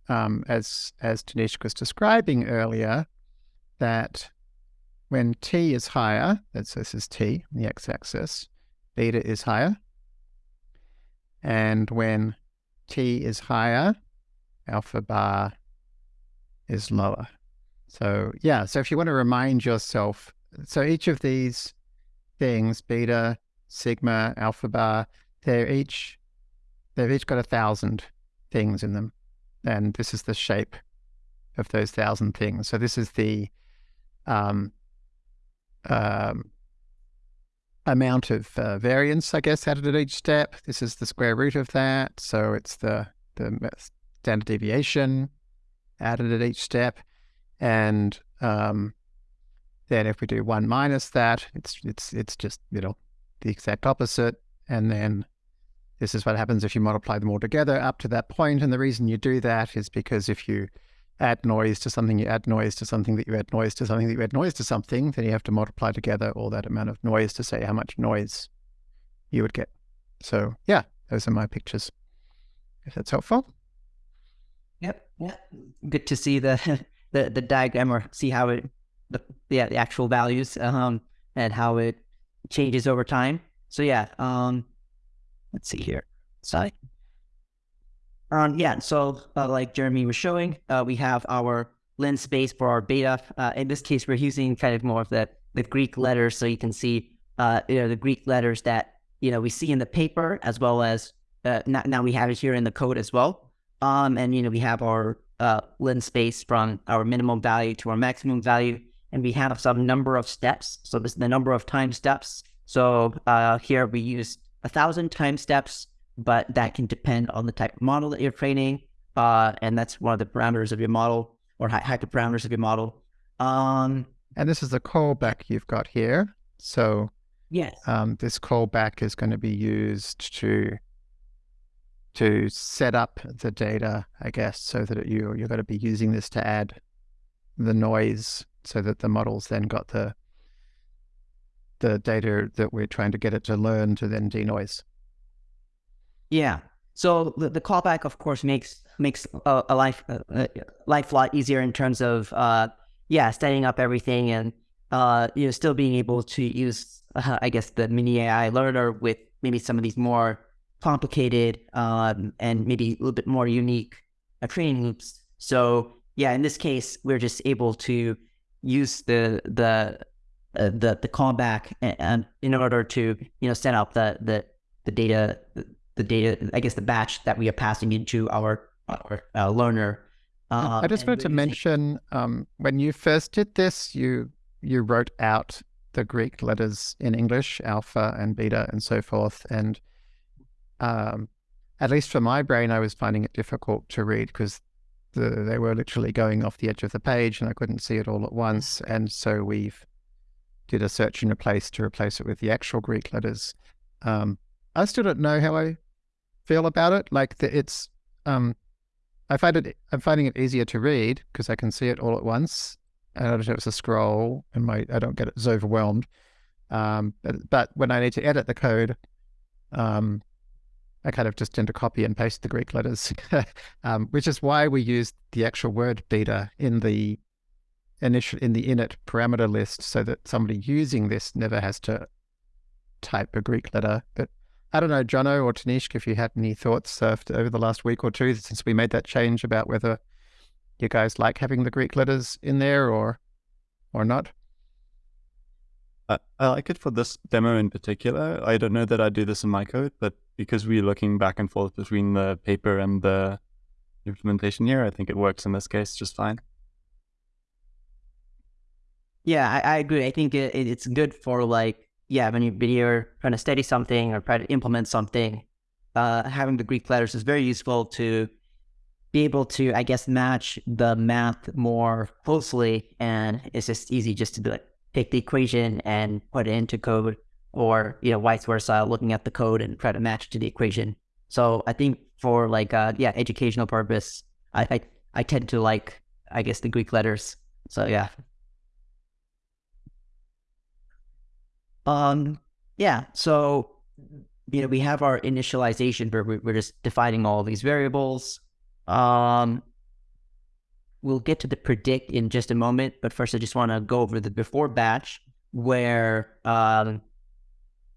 um, as, as Tanishq was describing earlier, that when t is higher, that's this is t, the x-axis, beta is higher. And when t is higher, alpha bar is lower. So yeah, so if you want to remind yourself, so each of these things, beta, sigma, alpha bar, they're each, they've each got a thousand things in them. And this is the shape of those thousand things. So this is the um, um, amount of uh, variance, I guess, added at each step. This is the square root of that. So it's the, the standard deviation added at each step. And um, then if we do one minus that, it's, it's, it's just, you know, the exact opposite. And then this is what happens if you multiply them all together up to that point. And the reason you do that is because if you add noise to something, you add noise to something that you add noise to something that you add noise to something, then you have to multiply together all that amount of noise to say how much noise you would get. So yeah, those are my pictures. If that's helpful. Yep. Yeah. Good to see the the, the diagram or see how it the yeah the actual values um and how it changes over time. So yeah, um let's see here. Sorry. Um, yeah, so uh, like Jeremy was showing, uh, we have our lin space for our beta. Uh, in this case, we're using kind of more of the, the Greek letters, so you can see uh, you know the Greek letters that you know we see in the paper, as well as uh, now, now we have it here in the code as well. Um, and you know we have our uh, lin space from our minimum value to our maximum value, and we have some number of steps. So this is the number of time steps. So here we use a thousand time steps but that can depend on the type of model that you're training. Uh, and that's one of the parameters of your model or hyperparameters of your model. Um, and this is the callback you've got here. So yes, um, this callback is going to be used to to set up the data, I guess, so that you you're going to be using this to add the noise, so that the models then got the the data that we're trying to get it to learn to then denoise. Yeah. So the, the callback, of course, makes makes a, a life a, life lot easier in terms of uh, yeah, setting up everything and uh, you know still being able to use uh, I guess the mini AI learner with maybe some of these more complicated um, and maybe a little bit more unique uh, training loops. So yeah, in this case, we're just able to use the the uh, the the callback and, and in order to you know set up the the the data the data, I guess the batch that we are passing into our, our uh, learner. Uh, I just wanted to mention um, when you first did this, you you wrote out the Greek letters in English, alpha and beta and so forth. And um, at least for my brain, I was finding it difficult to read because the, they were literally going off the edge of the page and I couldn't see it all at once. And so we've did a search and replace to replace it with the actual Greek letters. Um, I still don't know how I feel about it. Like the, it's, um, I find it, I'm finding it easier to read because I can see it all at once. And I don't it's a scroll and my, I don't get as overwhelmed. Um, but, but when I need to edit the code, um, I kind of just tend to copy and paste the Greek letters, um, which is why we use the actual word beta in the initial in the init parameter list, so that somebody using this never has to type a Greek letter. But I don't know, Jono or Tanishq, if you had any thoughts uh, over the last week or two since we made that change about whether you guys like having the Greek letters in there or or not. I, I like it for this demo in particular. I don't know that I do this in my code, but because we're looking back and forth between the paper and the implementation here, I think it works in this case just fine. Yeah, I, I agree. I think it, it's good for like, yeah, when, you, when you're trying to study something or try to implement something, uh, having the Greek letters is very useful to be able to, I guess, match the math more closely. And it's just easy just to like, take the equation and put it into code or, you know, vice versa, looking at the code and try to match to the equation. So I think for like, uh, yeah, educational purpose, I, I, I tend to like, I guess, the Greek letters. So yeah. Um, yeah. So, you know, we have our initialization where we're just defining all these variables. Um, we'll get to the predict in just a moment, but first I just want to go over the before batch where um,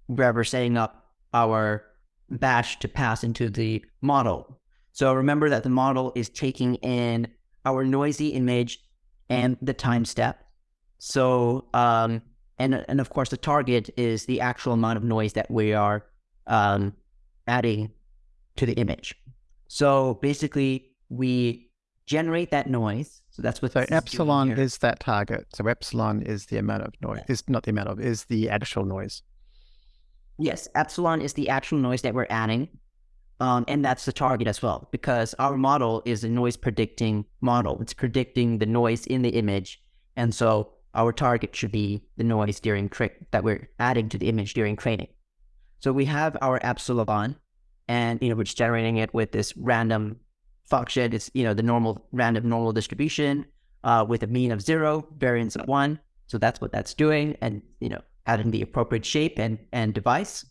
where we're setting up our batch to pass into the model. So remember that the model is taking in our noisy image and the time step. So um, and and of course the target is the actual amount of noise that we are um, adding to the image. So basically, we generate that noise. So that's what so epsilon is, is that target. So epsilon is the amount of noise. Is not the amount of is the actual noise. Yes, epsilon is the actual noise that we're adding. Um, and that's the target as well, because our model is a noise predicting model. It's predicting the noise in the image. And so our target should be the noise during trick that we're adding to the image during training. So we have our epsilon, and you know, we're just generating it with this random function. It's you know the normal random normal distribution uh, with a mean of zero, variance of one. So that's what that's doing, and you know, adding the appropriate shape and and device.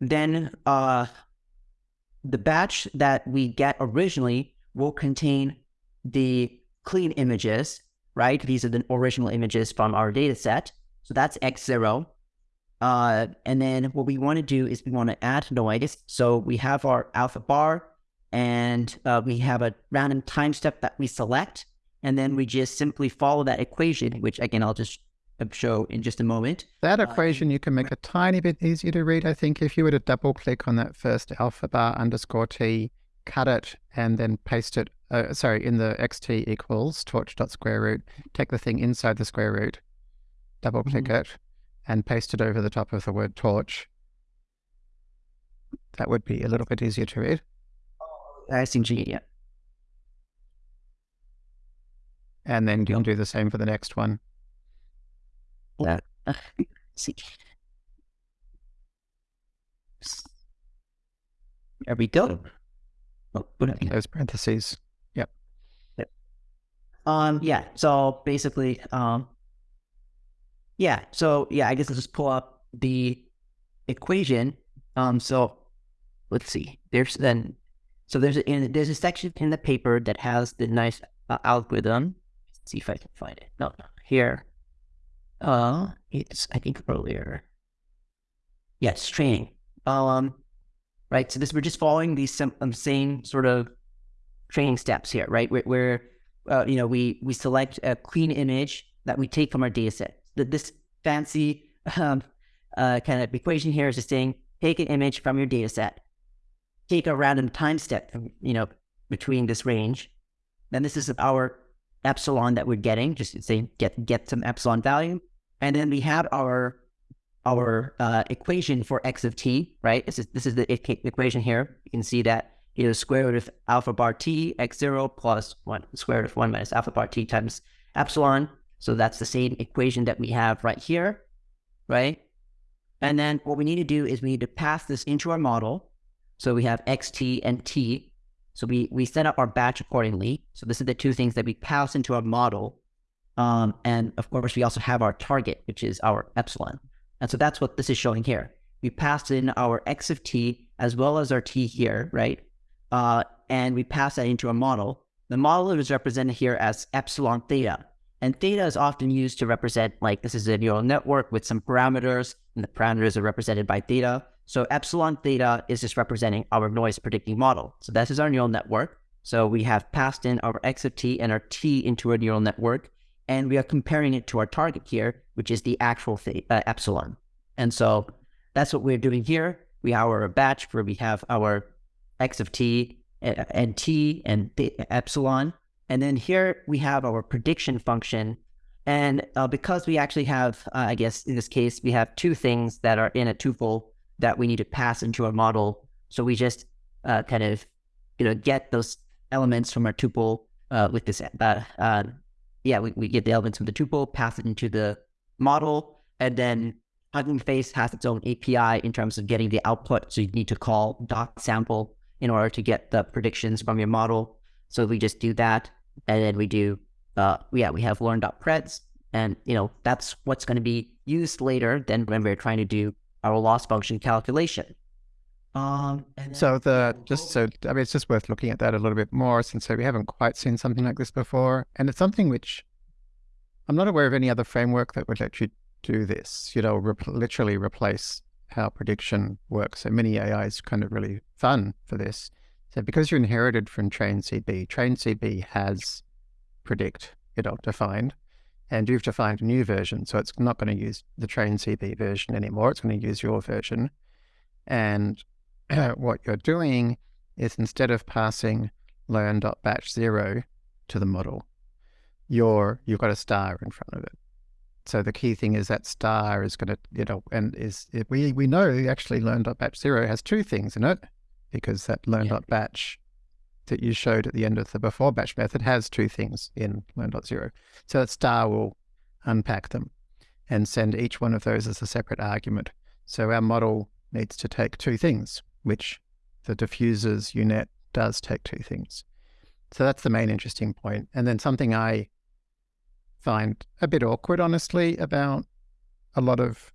Then uh, the batch that we get originally will contain the clean images right? These are the original images from our data set. So that's X0. Uh, and then what we want to do is we want to add noise. So we have our alpha bar and uh, we have a random time step that we select. And then we just simply follow that equation, which again, I'll just show in just a moment. That uh, equation uh, you can make a tiny bit easier to read. I think if you were to double click on that first alpha bar underscore T, cut it and then paste it uh, sorry, in the xt equals torch dot square root, take the thing inside the square root, double click mm -hmm. it, and paste it over the top of the word torch. That would be a little bit easier to read. I see, yeah. And then you'll do the same for the next one. That, uh, see. There we go. Oh, Those parentheses. Um, yeah. So basically, um, yeah. So yeah, I guess let's just pull up the equation. Um, so let's see. There's then, so there's a in, there's a section in the paper that has the nice uh, algorithm. Let's see if I can find it. No, no, here. Uh, it's I think earlier. Yes, training. Um, right. So this we're just following these um, same sort of training steps here, right? Where, where uh, you know, we we select a clean image that we take from our data set. This fancy um, uh, kind of equation here is just saying, take an image from your data set, take a random time step, you know, between this range. Then this is our epsilon that we're getting, just say get get some epsilon value, and then we have our our uh, equation for x of t, right? This is this is the equation here. You can see that is square root of alpha bar t x0 plus 1 square root of 1 minus alpha bar t times epsilon. So that's the same equation that we have right here, right? And then what we need to do is we need to pass this into our model. So we have xt and t. So we, we set up our batch accordingly. So this is the two things that we pass into our model. Um, and of course, we also have our target, which is our epsilon. And so that's what this is showing here. we pass in our x of t as well as our t here, right? Uh, and we pass that into a model. The model is represented here as epsilon theta. And theta is often used to represent, like, this is a neural network with some parameters, and the parameters are represented by theta. So epsilon theta is just representing our noise predicting model. So this is our neural network. So we have passed in our x of t and our t into a neural network, and we are comparing it to our target here, which is the actual th- uh, epsilon. And so that's what we're doing here. We have our batch where we have our x of t and, and t and epsilon. And then here we have our prediction function. And uh, because we actually have, uh, I guess in this case, we have two things that are in a tuple that we need to pass into our model. So we just uh, kind of, you know, get those elements from our tuple uh, with this. Uh, uh, yeah, we, we get the elements from the tuple, pass it into the model, and then Hugging Face has its own API in terms of getting the output. So you need to call dot sample in order to get the predictions from your model. So we just do that, and then we do, uh, yeah, we have learn.preds, and you know that's what's going to be used later. Then when we're trying to do our loss function calculation. Um, so the just so I mean, it's just worth looking at that a little bit more since we haven't quite seen something like this before, and it's something which I'm not aware of any other framework that would let you do this. You know, rep- literally replace how prediction works. So mini AI is kind of really fun for this. So because you inherited from train CB, train CB has predict, know, defined, and you've defined a new version. So it's not going to use the train CB version anymore. It's going to use your version. And what you're doing is instead of passing learn.batch zero to the model, you're, you've got a star in front of it. So the key thing is that star is going to, you know, and is we we know actually learn.batch zero has two things in it because that learn.batch that you showed at the end of the before batch method has two things in learn.zero. So that star will unpack them and send each one of those as a separate argument. So our model needs to take two things, which the diffusers UNet does take two things. So that's the main interesting point. And then something I find a bit awkward, honestly, about a lot of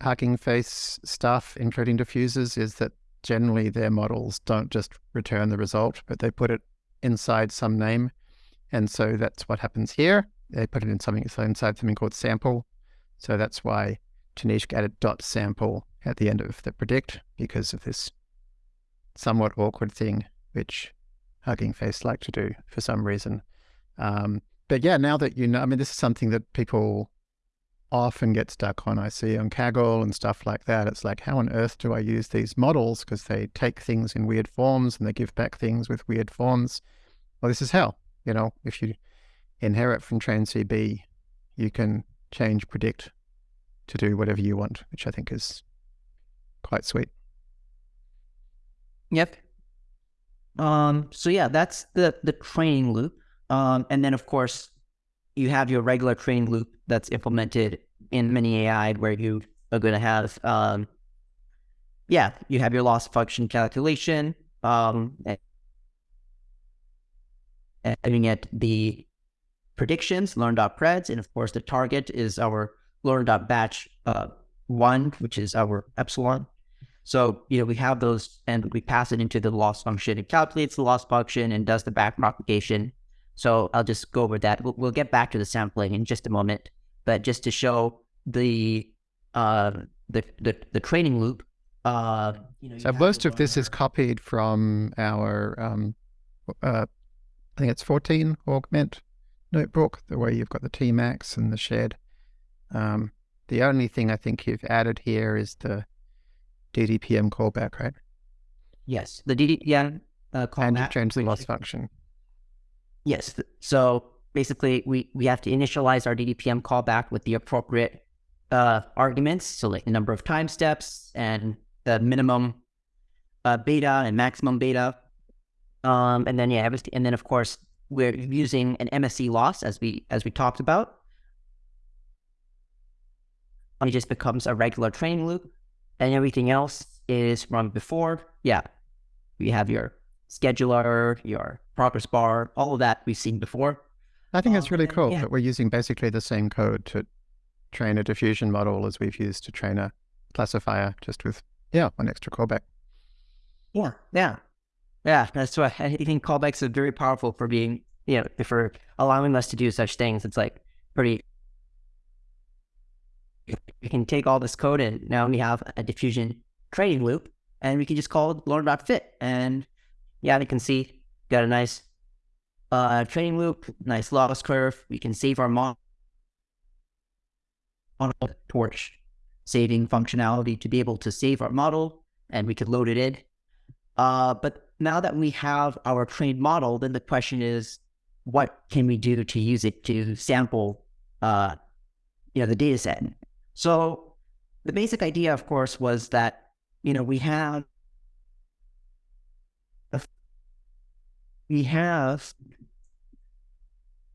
Hugging Face stuff, including diffusers, is that generally their models don't just return the result, but they put it inside some name. And so that's what happens here. They put it in something inside something called sample. So that's why Tanishq added dot sample at the end of the predict because of this somewhat awkward thing, which Hugging Face like to do for some reason. Um, but yeah, now that you know, I mean, this is something that people often get stuck on. I see on Kaggle and stuff like that. It's like, how on earth do I use these models? Because they take things in weird forms and they give back things with weird forms. Well, this is how, you know, if you inherit from TrainCB, you can change predict to do whatever you want, which I think is quite sweet. Yep. Um, so yeah, that's the the training loop. Um, and then, of course, you have your regular training loop that's implemented in Mini AI where you are going to have, um, yeah, you have your loss function calculation, um, and at the predictions, learn.preds, and of course, the target is our learn.batch uh, one, which is our epsilon. So, you know, we have those and we pass it into the loss function. It calculates the loss function and does the back propagation so I'll just go over that. We'll, we'll get back to the sampling in just a moment, but just to show the uh, the, the, the training loop. Uh, you know, so most of this is copied from our, um, uh, I think it's 14 augment notebook, the way you've got the Tmax and the shed. Um, the only thing I think you've added here is the DDPM callback, right? Yes, the DDPM uh, callback. And you change the loss function. Yes. So basically, we, we have to initialize our DDPM callback with the appropriate uh, arguments. So like the number of time steps and the minimum uh, beta and maximum beta. Um, and then yeah, and then of course we're using an MSE loss as we as we talked about. It just becomes a regular training loop, and everything else is from before. Yeah, we have your scheduler, your progress bar, all of that we've seen before. I think um, it's really then, cool yeah. that we're using basically the same code to train a diffusion model as we've used to train a classifier just with yeah one extra callback. Yeah, yeah, yeah. That's why I think callbacks are very powerful for being you know for allowing us to do such things. It's like pretty. We can take all this code and now we have a diffusion training loop, and we can just call it learn.fit, and yeah, we can see got a nice uh, training loop, nice loss curve. We can save our model torch saving functionality to be able to save our model and we could load it in. Uh, but now that we have our trained model, then the question is, what can we do to use it to sample, uh, you know, the data set? So the basic idea, of course, was that, you know, we have, we have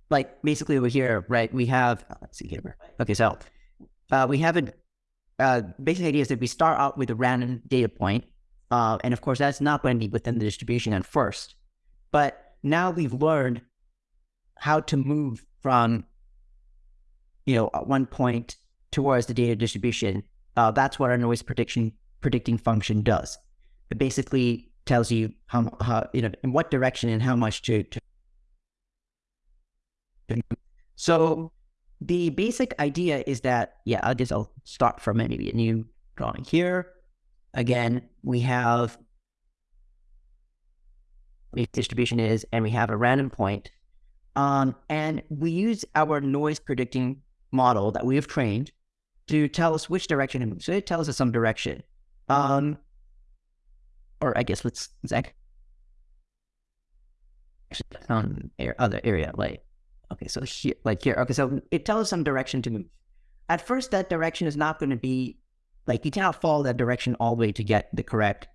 like basically over here, right? We have, let's see here. Okay, so uh, we have a uh, basic idea is that we start out with a random data point, uh, and of course that's not going to be within the distribution at first. But now we've learned how to move from, you know, one point towards the data distribution. Uh, that's what our noise prediction predicting function does. It basically tells you how, how you know in what direction and how much to. to so the basic idea is that, yeah, I guess I'll start from maybe a new drawing here. Again, we have the distribution is, and we have a random point. Um, and we use our noise predicting model that we have trained to tell us which direction to move. So it tells us some direction. Um, or I guess let's, let's on other area, like Okay, so here, like here, okay, so it tells some direction to move. At first, that direction is not going to be like you cannot follow that direction all the way to get the correct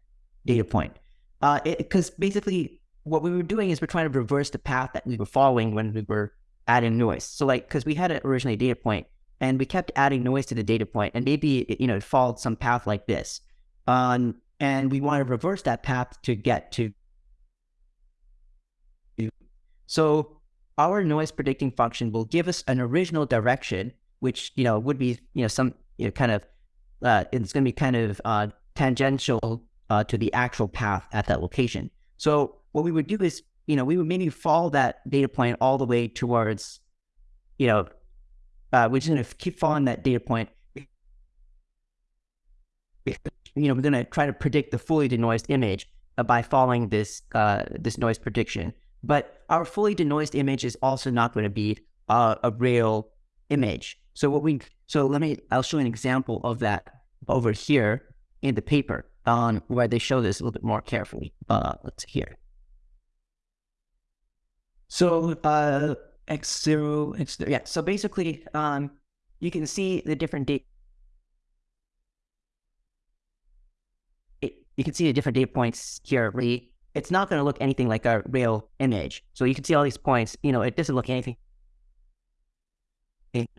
data point. Uh, because basically, what we were doing is we're trying to reverse the path that we were following when we were adding noise. So, like, because we had originally a data point, and we kept adding noise to the data point, and maybe it, you know it followed some path like this, um, and we want to reverse that path to get to. So our noise predicting function will give us an original direction, which, you know, would be, you know, some, you know, kind of, uh, it's going to be kind of uh, tangential uh, to the actual path at that location. So what we would do is, you know, we would maybe follow that data point all the way towards, you know, uh, we're just going to keep following that data point. You know, we're going to try to predict the fully denoised image uh, by following this uh, this noise prediction. But our fully denoised image is also not going to be uh, a real image. So what we so let me I'll show an example of that over here in the paper on where they show this a little bit more carefully. Uh, let's see here. So uh, x zero x yeah. So basically, um, you can see the different date. You can see the different data points here. Right? it's not going to look anything like a real image. So you can see all these points, you know, it doesn't look anything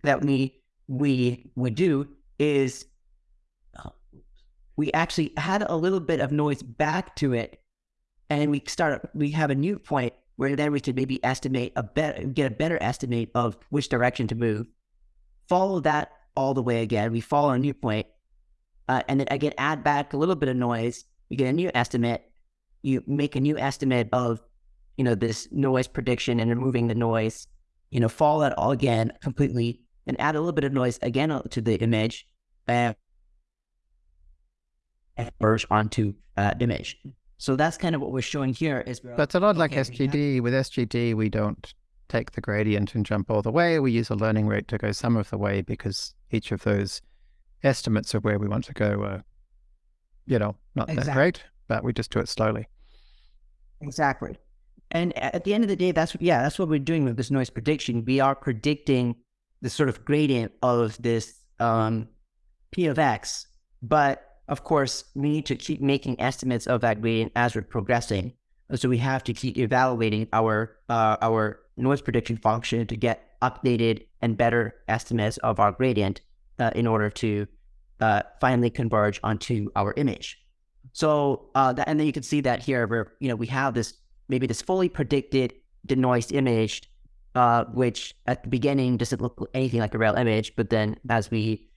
that we we would do is we actually had a little bit of noise back to it and we start we have a new point where then we could maybe estimate a better get a better estimate of which direction to move follow that all the way again we follow a new point uh, and then again add back a little bit of noise we get a new estimate you make a new estimate of, you know, this noise prediction and removing the noise, you know, follow that all again completely and add a little bit of noise again to the image and merge onto uh, image. So that's kind of what we're showing here. Is that's a lot like SGD. Have... With SGD, we don't take the gradient and jump all the way. We use a learning rate to go some of the way because each of those estimates of where we want to go are, you know, not exactly. that great but we just do it slowly. Exactly. And at the end of the day, that's what, yeah, that's what we're doing with this noise prediction. We are predicting the sort of gradient of this um, P of X, but of course, we need to keep making estimates of that gradient as we're progressing. So we have to keep evaluating our uh, our noise prediction function to get updated and better estimates of our gradient uh, in order to uh, finally converge onto our image. So, uh, that, and then you can see that here where, you know, we have this, maybe this fully predicted denoised image, uh, which at the beginning doesn't look anything like a real image. But then as we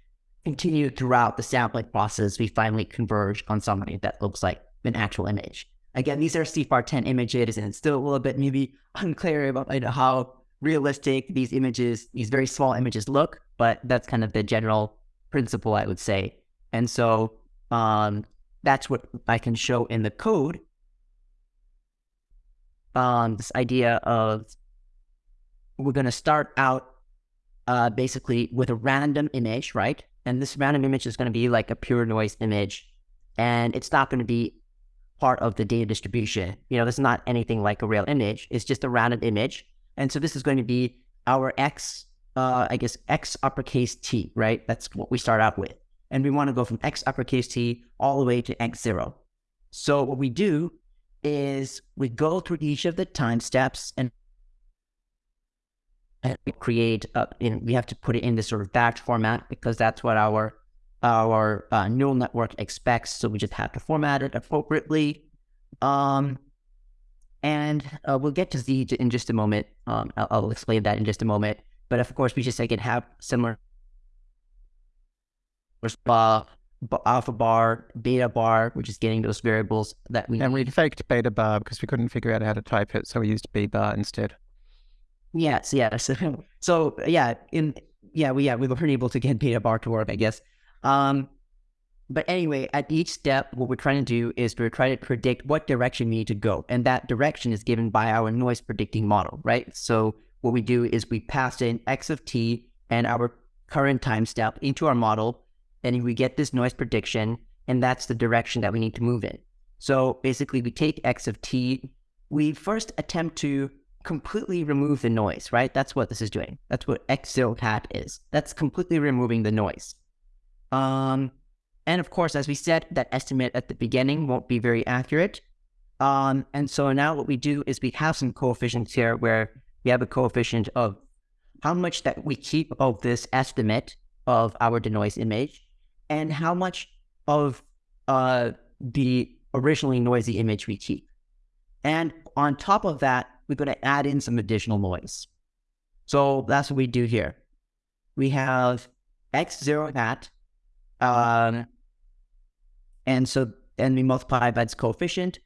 continue throughout the sampling process, we finally converge on something that looks like an actual image. Again, these are CIFAR 10 images, and it's still a little bit maybe unclear about you know, how realistic these images, these very small images look, but that's kind of the general principle, I would say. And so um, that's what I can show in the code. Um, this idea of we're going to start out uh, basically with a random image, right? And this random image is going to be like a pure noise image, and it's not going to be part of the data distribution. You know, this is not anything like a real image. It's just a random image. And so this is going to be our X, uh, I guess, X uppercase T, right? That's what we start out with. And we want to go from X uppercase T all the way to X zero. So what we do is we go through each of the time steps and create, uh, in, we have to put it in this sort of batch format because that's what our our uh, neural network expects. So we just have to format it appropriately. Um, and uh, we'll get to Z in just a moment. Um, I'll, I'll, explain that in just a moment. But of course, we just again have similar uh, alpha bar, beta bar, which is getting those variables that we and we faked beta bar because we couldn't figure out how to type it, so we used b bar instead. Yes, yes. so yeah, in yeah, we yeah we were able to get beta bar to work, I guess. Um, but anyway, at each step, what we're trying to do is we're trying to predict what direction we need to go. And that direction is given by our noise predicting model, right? So what we do is we pass in x of t and our current time step into our model, and we get this noise prediction, and that's the direction that we need to move in. So basically, we take x of t, we first attempt to completely remove the noise, right? That's what this is doing. That's what x zero hat is. That's completely removing the noise. Um, and of course, as we said, that estimate at the beginning won't be very accurate. Um, and so now what we do is we have some coefficients here where we have a coefficient of how much that we keep of this estimate of our denoise image and how much of uh, the originally noisy image we keep. And on top of that, we're going to add in some additional noise. So that's what we do here. We have x0 hat um, and so then we multiply by its coefficient,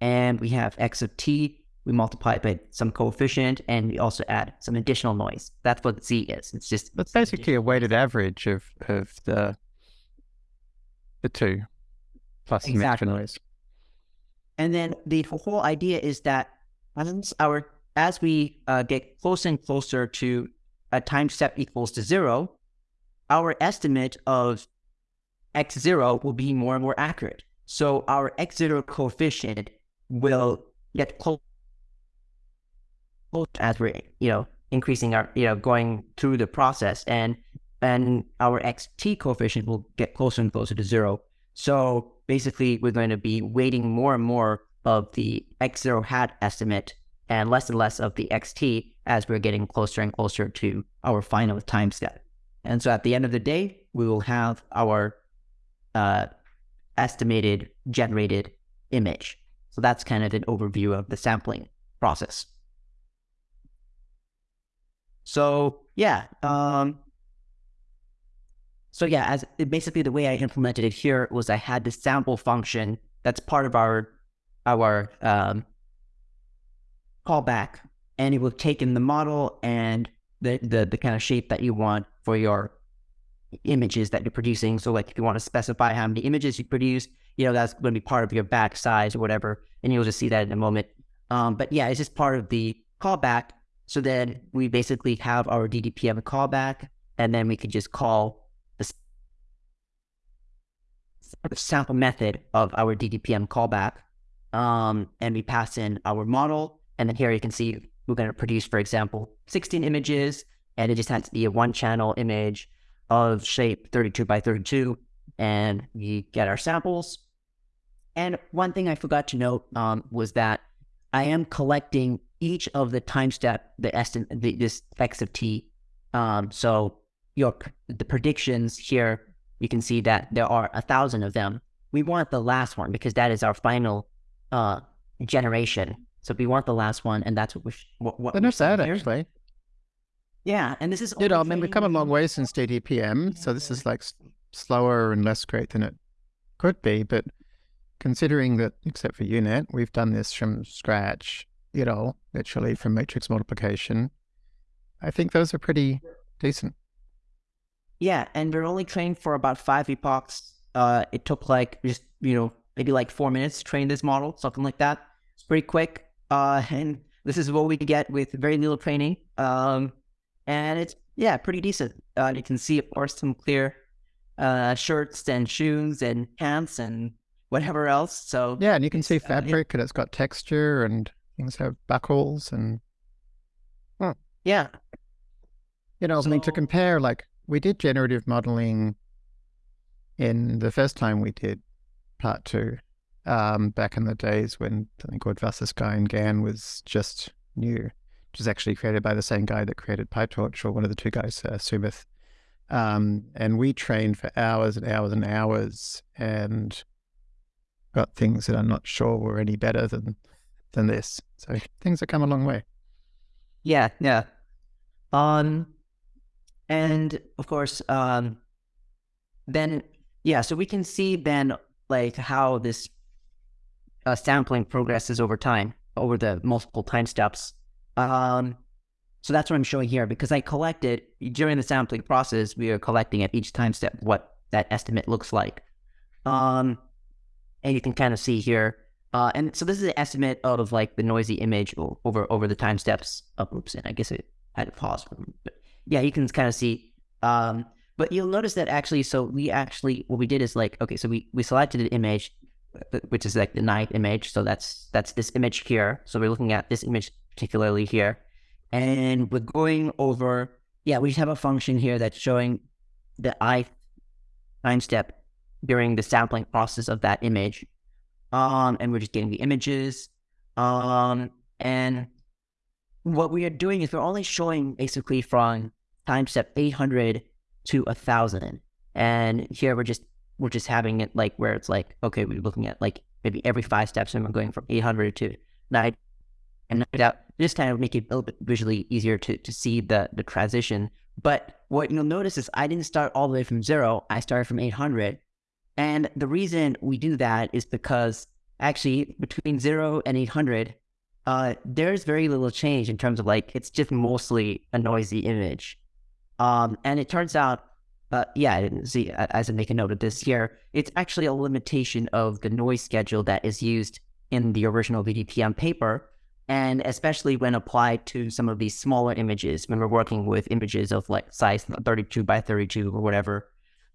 and we have x of t. We multiply it by some coefficient, and we also add some additional noise. That's what z is. It's just it's basically a weighted average of of the the two plus exactly. some extra noise. And then the whole idea is that as our as we uh, get closer and closer to a time step equals to zero, our estimate of x0 will be more and more accurate. So our x0 coefficient will get close as we're, you know, increasing our, you know, going through the process and and our xt coefficient will get closer and closer to zero. So basically we're going to be weighting more and more of the x0 hat estimate and less and less of the xt as we're getting closer and closer to our final time step. And so at the end of the day, we will have our uh, estimated generated image. So that's kind of an overview of the sampling process. So yeah, um, so yeah, as basically the way I implemented it here was I had the sample function that's part of our our um, callback, and it will take in the model and the, the the kind of shape that you want for your images that you're producing. So like if you want to specify how many images you produce, you know, that's going to be part of your batch size or whatever. And you'll just see that in a moment. Um, but yeah, it's just part of the callback. So then we basically have our DDPM callback, and then we can just call the sample method of our DDPM callback. Um, and we pass in our model. And then here you can see we're going to produce, for example, 16 images, and it just has to be a one channel image of shape 32 by 32, and we get our samples. And one thing I forgot to note um, was that I am collecting each of the time step, the estimate, the, this x of t. Um, so your the predictions here, you can see that there are a thousand of them. We want the last one because that is our final uh, generation. So we want the last one, and that's what we. What, what They're not sad, actually. Yeah, and this is you know, I mean, we've come a long way since DDPM, so this is like slower and less great than it could be. But considering that, except for UNet, we've done this from scratch, you know, literally from matrix multiplication, I think those are pretty decent. Yeah, and we're only trained for about five epochs. Uh, it took like just you know maybe like four minutes to train this model, something like that. It's pretty quick. Uh, and this is what we get with very little training. Um, and it's yeah, pretty decent. Uh, you can see, of course, some clear uh, shirts and shoes and pants and whatever else. So Yeah, and you can see it's, uh, yeah. fabric and it's got texture and things have buckles and yeah, you know, I mean to compare like we did generative modeling in the first time we did part two, um, back in the days when something called Wasserstein GAN was just new, which is actually created by the same guy that created PyTorch or one of the two guys, uh, Soumith. Um, and we trained for hours and hours and hours and got things that I'm not sure were any better than than this. So things have come a long way. Yeah, yeah. Um, and of course, um, then yeah, so we can see then like how this uh, sampling progresses over time, over the multiple time steps. Um, so that's what I'm showing here because I collected during the sampling process. We are collecting at each time step what that estimate looks like. Um, and you can kind of see here. Uh, and so this is an estimate of like the noisy image over over the time steps. Oh, oops, and I guess it had to pause. For, but yeah, you can kind of see. Um, but you'll notice that actually, so we actually what we did is like okay, so we we selected an image, uh, which is like the ninth image. So that's that's this image here. So we're looking at this image particularly here, and we're going over. Yeah, we just have a function here that's showing the i time step during the sampling process of that image. Um, and we're just getting the images. Um, and what we are doing is we're only showing basically from time step 800 to 1000. And here we're just, we're just having it like where it's like, okay, we're looking at like maybe every five steps and we're going from 800 to 9 and doubt just kind of make it a little bit visually easier to, to see the, the transition. But what you'll notice is I didn't start all the way from zero. I started from 800. And the reason we do that is because actually between zero and 800, uh, there's very little change in terms of like, it's just mostly a noisy image. Um, and it turns out, uh, yeah, I didn't see, as I make a note of this here, it's actually a limitation of the noise schedule that is used in the original DDPM paper. And especially when applied to some of these smaller images, when we're working with images of like size 32 by 32 or whatever.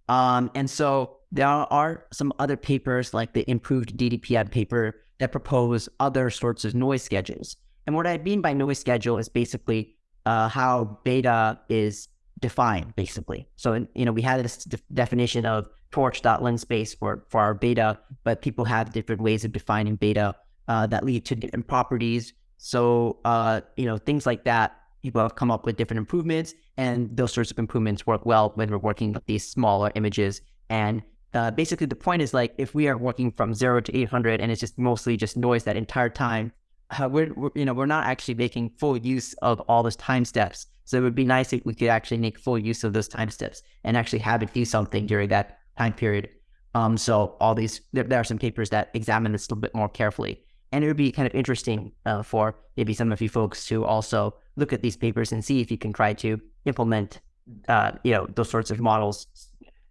Um, and so there are some other papers like the improved DDPM paper that propose other sorts of noise schedules. And what I mean by noise schedule is basically uh, how beta is defined, basically. So, you know, we had this de- definition of torch.linspace for, for our beta, but people have different ways of defining beta uh, that lead to different properties. So, uh, you know, things like that, people have come up with different improvements, and those sorts of improvements work well when we're working with these smaller images. And uh, basically, the point is like if we are working from zero to 800 and it's just mostly just noise that entire time, uh, we're, we're you know we're not actually making full use of all those time steps. So it would be nice if we could actually make full use of those time steps and actually have it do something during that time period. Um, so all these there, there are some papers that examine this a little bit more carefully, and it would be kind of interesting uh, for maybe some of you folks to also look at these papers and see if you can try to implement uh, you know those sorts of models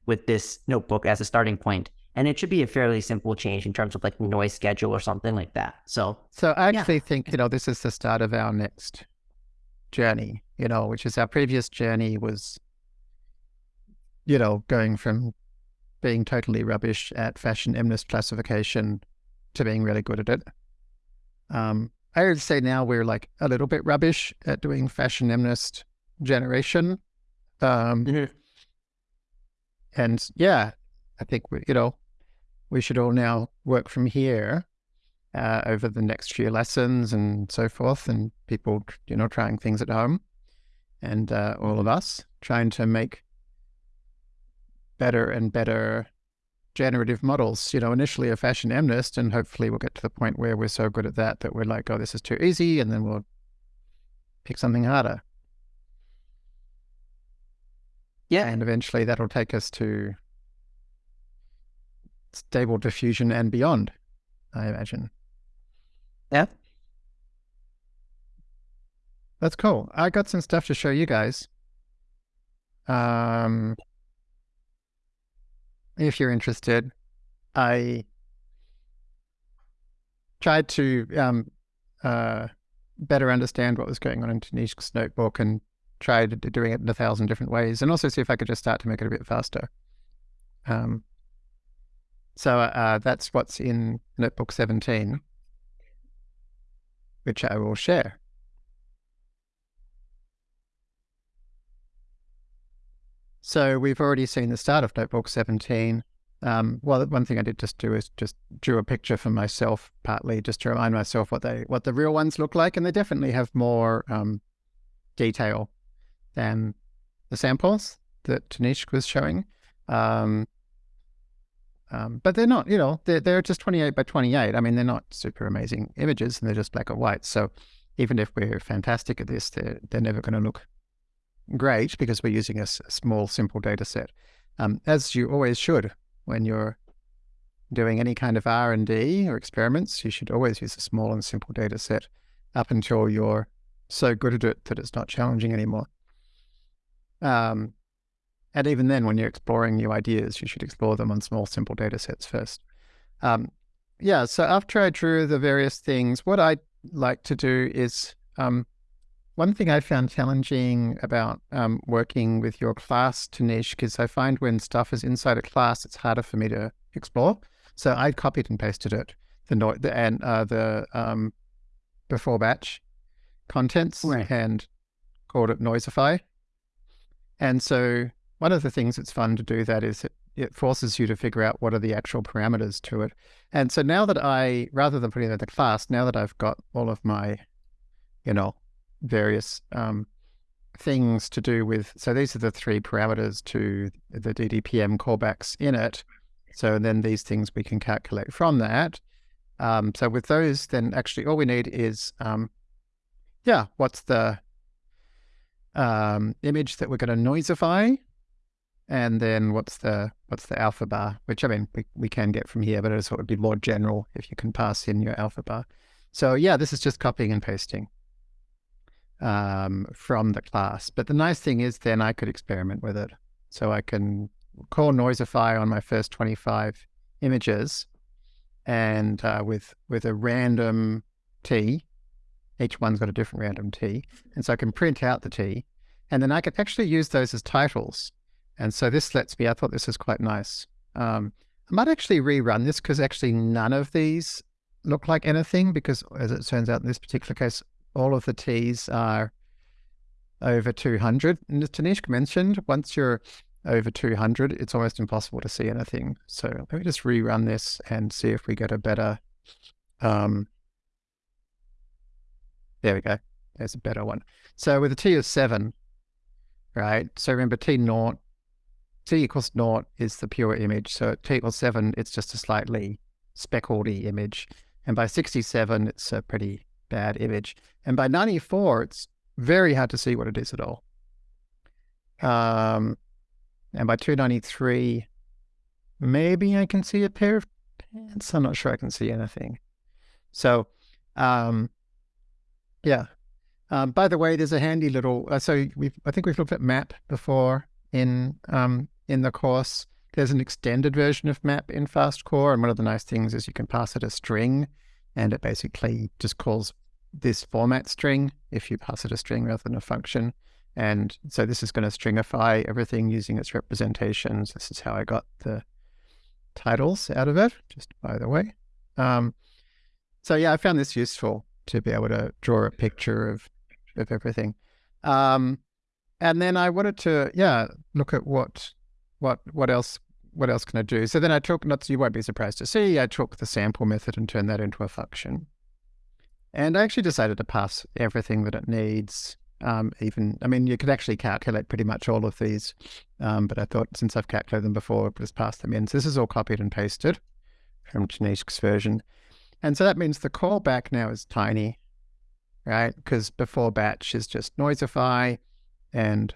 with this notebook as a starting point. And it should be a fairly simple change in terms of like noise schedule or something like that. So So I Yeah. actually think, you know, this is the start of our next journey, you know, which is our previous journey was, you know, going from being totally rubbish at fashion MNIST classification to being really good at it. Um, I would say now we're like a little bit rubbish at doing fashion MNIST generation. Um, and yeah, I think we, you know, we should all now work from here uh, over the next few lessons and so forth, and people, you know, trying things at home, and uh, all of us trying to make better and better generative models. You know, initially a fashion MNIST, and hopefully we'll get to the point where we're so good at that that we're like, oh, this is too easy, and then we'll pick something harder, yeah, and eventually that'll take us to stable diffusion and beyond, I imagine. Yeah. That's cool. I got some stuff to show you guys. Um, if you're interested, I tried to um, uh, better understand what was going on in Tanishq's notebook and tried doing it in a thousand different ways, and also see if I could just start to make it a bit faster. Um, so uh, that's what's in Notebook 17, which I will share. So we've already seen the start of Notebook 17. Um, well, one thing I did just do is just drew a picture for myself, partly just to remind myself what they what the real ones look like, and they definitely have more um, detail than the samples that Tanishq was showing. Um, um, but they're not, you know, they're, they're just 28 by 28. I mean, they're not super amazing images and they're just black and white. So even if we're fantastic at this, they're, they're never going to look great because we're using a, small, simple data set, um, as you always should when you're doing any kind of R&D or experiments. You should always use a small and simple data set up until you're so good at it that it's not challenging anymore. Um, and even then, when you're exploring new ideas, you should explore them on small, simple data sets first. Um, yeah, so after I drew the various things, what I like to do is um, one thing I found challenging about um, working with your class, Tanishq, is I find when stuff is inside a class, it's harder for me to explore. So I copied and pasted it, the no- the and uh, the um, before batch contents Right. and called it Noisify. And so one of the things that's fun to do that is it, it forces you to figure out what are the actual parameters to it. And so now that I, rather than putting it in the class, now that I've got all of my, you know, various um, things to do with, so these are the three parameters to the DDPM callbacks in it. So then these things we can calculate from that. Um, so with those, then actually all we need is, um, yeah, what's the um, image that we're going to noisify, and then what's the what's the alpha bar, which I mean we, we can get from here, but it would be more general if you can pass in your alpha bar. So yeah, this is just copying and pasting um, from the class. But the nice thing is then I could experiment with it. So I can call Noisify on my first 25 images and uh, with with a random T, each one's got a different random T. And so I can print out the T and then I can actually use those as titles. And so this lets me, I thought this was quite nice. Um, I might actually rerun this because actually none of these look like anything because as it turns out in this particular case, all of the T's are over 200. And as Tanishq mentioned, once you're over 200, it's almost impossible to see anything. So let me just rerun this and see if we get a better, um, there we go. There's a better one. So with a T of seven, right? So remember T naught, T equals naught is the pure image. So at T equals seven, it's just a slightly speckled image. And by 67, it's a pretty bad image. And by 94, it's very hard to see what it is at all. Um, and by 293, maybe I can see a pair of pants. I'm not sure I can see anything. So, um, yeah. Um, by the way, there's a handy little. Uh, so we've, I think we've looked at map before in um, in the course. There's an extended version of map in FastCore, and one of the nice things is you can pass it a string, and it basically just calls this format string if you pass it a string rather than a function. And so this is going to stringify everything using its representations. This is how I got the titles out of it, just by the way. Um, so yeah, I found this useful to be able to draw a picture of of everything. Um, and then I wanted to, yeah, look at what what what else what else can I do? So then I took, not you won't be surprised to see, I took the sample method and turned that into a function. And I actually decided to pass everything that it needs. Um, even, I mean, you could actually calculate pretty much all of these, um, but I thought since I've calculated them before, just pass them in. So this is all copied and pasted from Tanishq's version. And so that means the callback now is tiny, right? Because before batch is just noisify and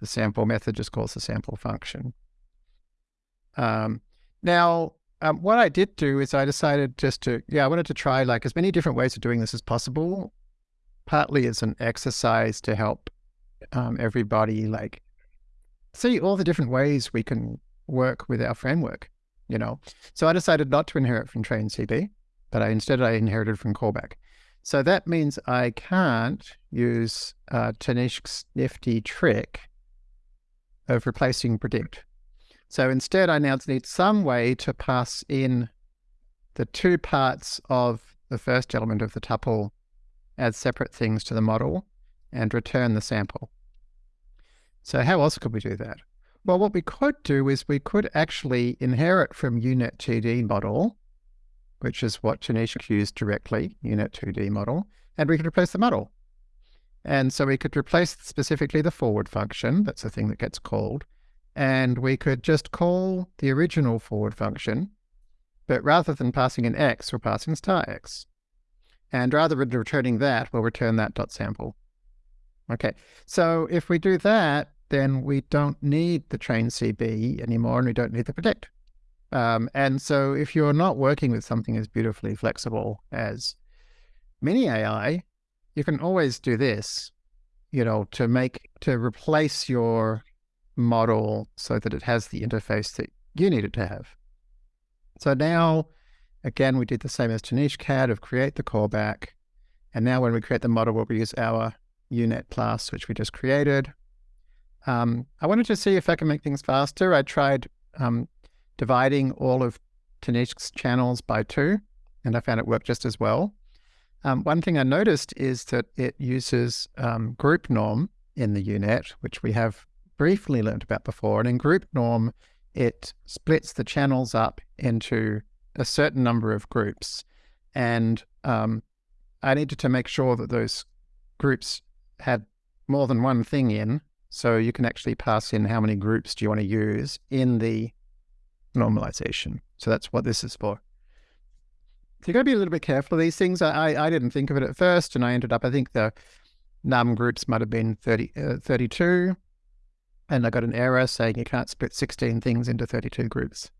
the sample method just calls the sample function. Um, now, um, what I did do is I decided just to, yeah, I wanted to try like as many different ways of doing this as possible, partly as an exercise to help um, everybody like see all the different ways we can work with our framework, you know. So I decided not to inherit from train CB, but I instead I inherited from callback. So that means I can't use uh, Tanishq's nifty trick of replacing predict. So instead, I now need some way to pass in the two parts of the first element of the tuple as separate things to the model and return the sample. So how else could we do that? Well, what we could do is we could actually inherit from UNet2D model, which is what Tanishq used directly, UNet2D model, and we could replace the model. And so we could replace specifically the forward function, that's the thing that gets called, and we could just call the original forward function, but rather than passing an x, we're passing star x. And rather than returning that, we'll return that dot sample. Okay, so if we do that, then we don't need the train CB anymore, and we don't need the predict. Um, and so if you're not working with something as beautifully flexible as mini AI, you can always do this, you know, to make, to replace your model so that it has the interface that you need it to have. So now, again, we did the same as Tanishq had of create the callback. And now when we create the model, we'll use our UNet class, which we just created. Um, I wanted to see if I can make things faster. I tried um, dividing all of Tanishq's channels by two, and I found it worked just as well. Um, one thing I noticed is that it uses um, group norm in the UNet, which we have briefly learned about before. And in group norm, it splits the channels up into a certain number of groups. And um, I needed to make sure that those groups had more than one thing in. So you can actually pass in how many groups do you want to use in the normalization. So that's what this is for. So you've got to be a little bit careful of these things. I, I didn't think of it at first, and I ended up, I think the num groups might have been 30, uh, 32 and I got an error saying you can't split 16 things into 32 groups.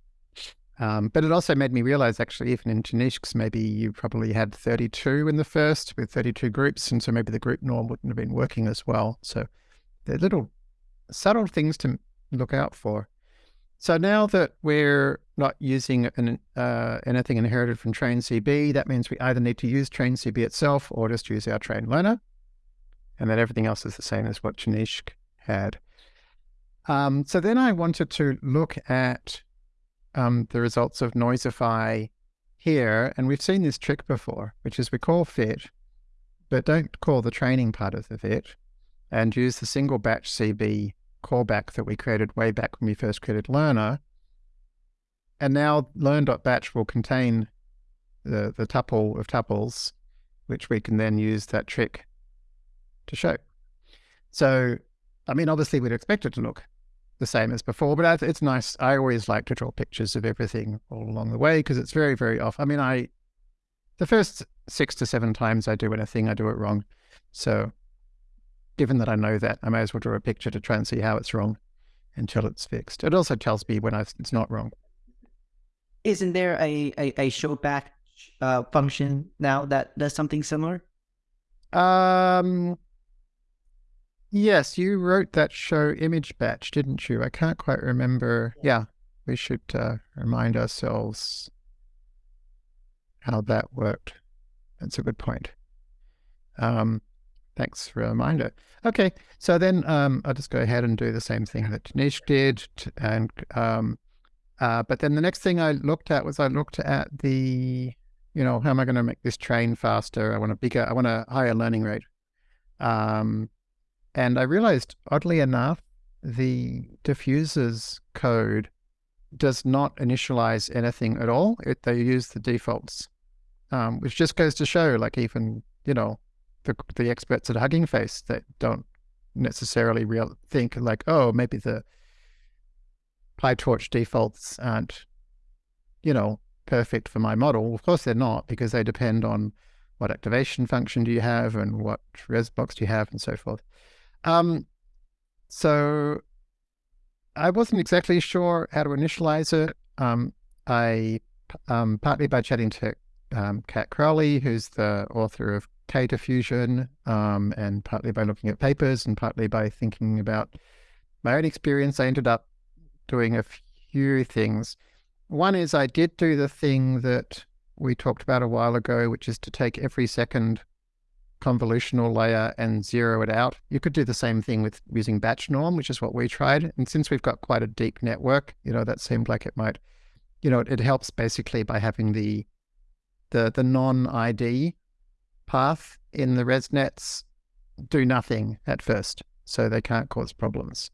Um, but it also made me realize actually, even in Tanishq's, maybe you probably had 32 in the first with 32 groups. And so maybe the group norm wouldn't have been working as well. So they're little subtle things to look out for. So now that we're not using an, uh, anything inherited from train CB, that means we either need to use train CB itself or just use our train learner. And then everything else is the same as what Tanishq had. Um, so then I wanted to look at um, the results of Noisify here, and we've seen this trick before, which is we call fit, but don't call the training part of the fit, and use the single batch CB callback that we created way back when we first created learner. And now learn.batch will contain the, the tuple of tuples, which we can then use that trick to show. So, I mean, obviously we'd expect it to look the same as before. But it's nice. I always like to draw pictures of everything all along the way because it's very, very off. I mean, I the first six to seven times I do anything, I do it wrong. So given that I know that, I may as well draw a picture to try and see how it's wrong until it's fixed. It also tells me when I, it's not wrong. Isn't there a, a, a show back uh, function now that does something similar? Um, Yes, you wrote that show image batch, didn't you? I can't quite remember. Yeah, we should uh, remind ourselves how that worked. That's a good point. Um, thanks for a reminder. Okay, so then um, I'll just go ahead and do the same thing that Tanishq did. And um, uh, but then the next thing I looked at was I looked at the, you know, how am I going to make this train faster? I want a bigger, I want a higher learning rate. Um, and I realized, oddly enough, the diffusers code does not initialize anything at all. It, they use the defaults, um, which just goes to show, like even you know, the the experts at Hugging Face that don't necessarily real think like, oh, maybe the PyTorch defaults aren't, you know, perfect for my model. Of course they're not because they depend on what activation function do you have and what resblocks do you have and so forth. Um, so I wasn't exactly sure how to initialize it. Um, I um, partly by chatting to um, Kat Crowson, who's the author of K diffusion, um, and partly by looking at papers, and partly by thinking about my own experience. I ended up doing a few things. One is I did do the thing that we talked about a while ago, which is to take every second convolutional layer and zero it out. You could do the same thing with using batch norm, which is what we tried. And since we've got quite a deep network, you know, that seemed like it might, you know, it helps basically by having the the the non-ID path in the ResNets do nothing at first, so they can't cause problems.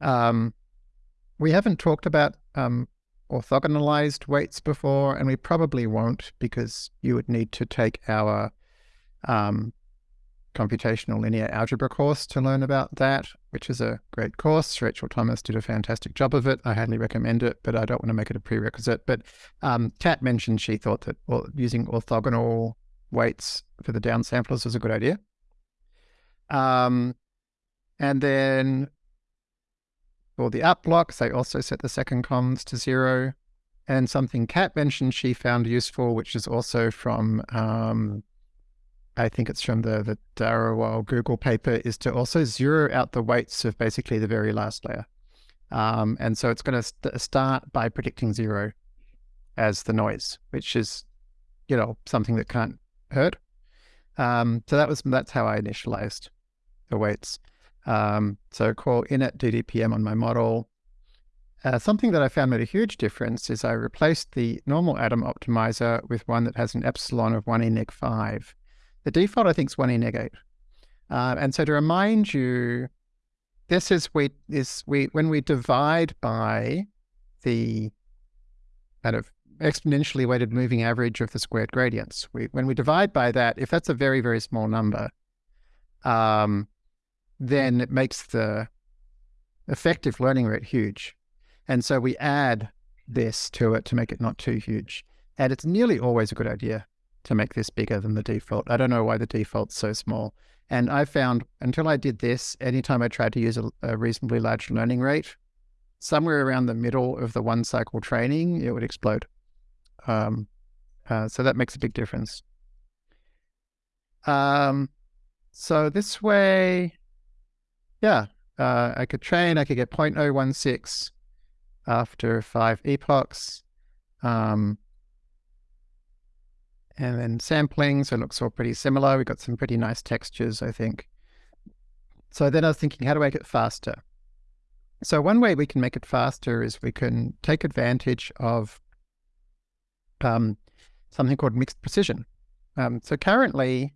Um, we haven't talked about um, orthogonalized weights before, and we probably won't because you would need to take our um, computational linear algebra course to learn about that, which is a great course. Rachel Thomas did a fantastic job of it. I highly recommend it, but I don't want to make it a prerequisite. But um, Kat mentioned she thought that using orthogonal weights for the downsamplers was a good idea. Um, and then for the up blocks, they also set the second convs to zero. And something Kat mentioned she found useful, which is also from, um, I think it's from the, the Dhariwal Google paper, is to also zero out the weights of basically the very last layer. Um, and so it's going to st start by predicting zero as the noise, which is, you know, something that can't hurt. Um, so that was that's how I initialized the weights. Um, so call init DDPM on my model. Uh, something that I found made a huge difference is I replaced the normal Adam optimizer with one that has an epsilon of 1 e neg 5. The default, I think, is 1 e neg 8. Uh, and so to remind you, this is we is we when we divide by the kind of exponentially weighted moving average of the squared gradients. We, when we divide by that, if that's a very, very small number, um, then it makes the effective learning rate huge. And so we add this to it to make it not too huge. And it's nearly always a good idea to make this bigger than the default. I don't know why the default's so small. And I found until I did this, anytime I tried to use a, a reasonably large learning rate, somewhere around the middle of the one cycle training, it would explode. Um, uh, so that makes a big difference. Um, so this way, yeah, uh, I could train, I could get 0.016 after five epochs. Um, and then sampling, so it looks all pretty similar. We got some pretty nice textures, I think. So then I was thinking, how to make it faster? So one way we can make it faster is we can take advantage of um, something called mixed precision. Um, so currently,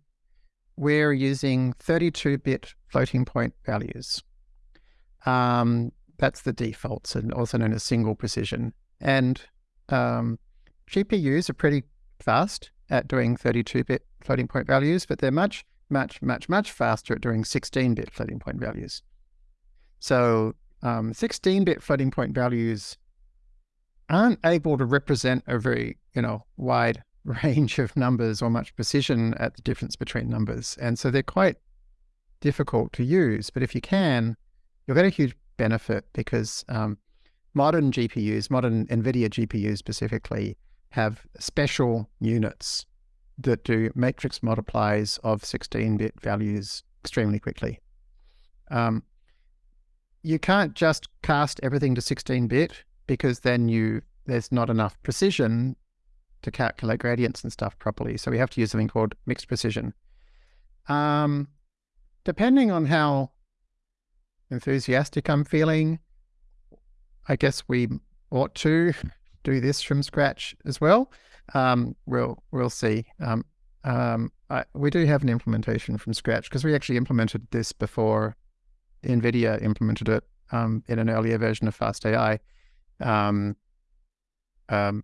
we're using 32-bit floating point values. Um, that's the defaults and also known as single precision. And um, GPUs are pretty fast at doing 32-bit floating point values, but they're much, much, much, much faster at doing 16-bit floating point values. So 16-bit um, floating point values aren't able to represent a very, you know, wide range of numbers or much precision at the difference between numbers. And so they're quite difficult to use. But if you can, you'll get a huge benefit because um, modern GPUs, modern NVIDIA GPUs specifically, have special units that do matrix multiplies of 16-bit values extremely quickly. Um, you can't just cast everything to 16-bit because then you there's not enough precision to calculate gradients and stuff properly. So we have to use something called mixed precision. Um, depending on how enthusiastic I'm feeling, I guess we ought to do this from scratch as well. Um, we'll we'll see. Um, um, I, we do have an implementation from scratch because we actually implemented this before NVIDIA implemented it um, in an earlier version of FastAI. Um, um,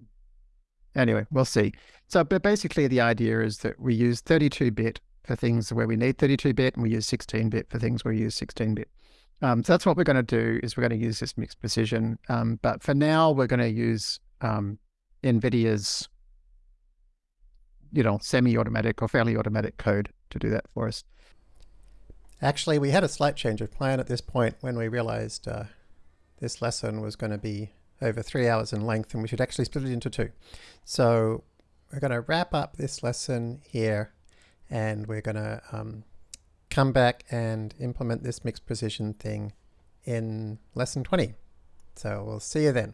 anyway, we'll see. So, but basically the idea is that we use 32-bit for things where we need 32-bit and we use 16-bit for things where we use 16-bit. Um, so that's what we're going to do is we're going to use this mixed precision. Um, but for now, we're going to use um, NVIDIA's, you know, semi-automatic or fairly automatic code to do that for us. Actually, we had a slight change of plan at this point when we realized uh, this lesson was going to be over three hours in length, and we should actually split it into two. So we're going to wrap up this lesson here, and we're going to um, come back and implement this mixed precision thing in lesson 20. So we'll see you then.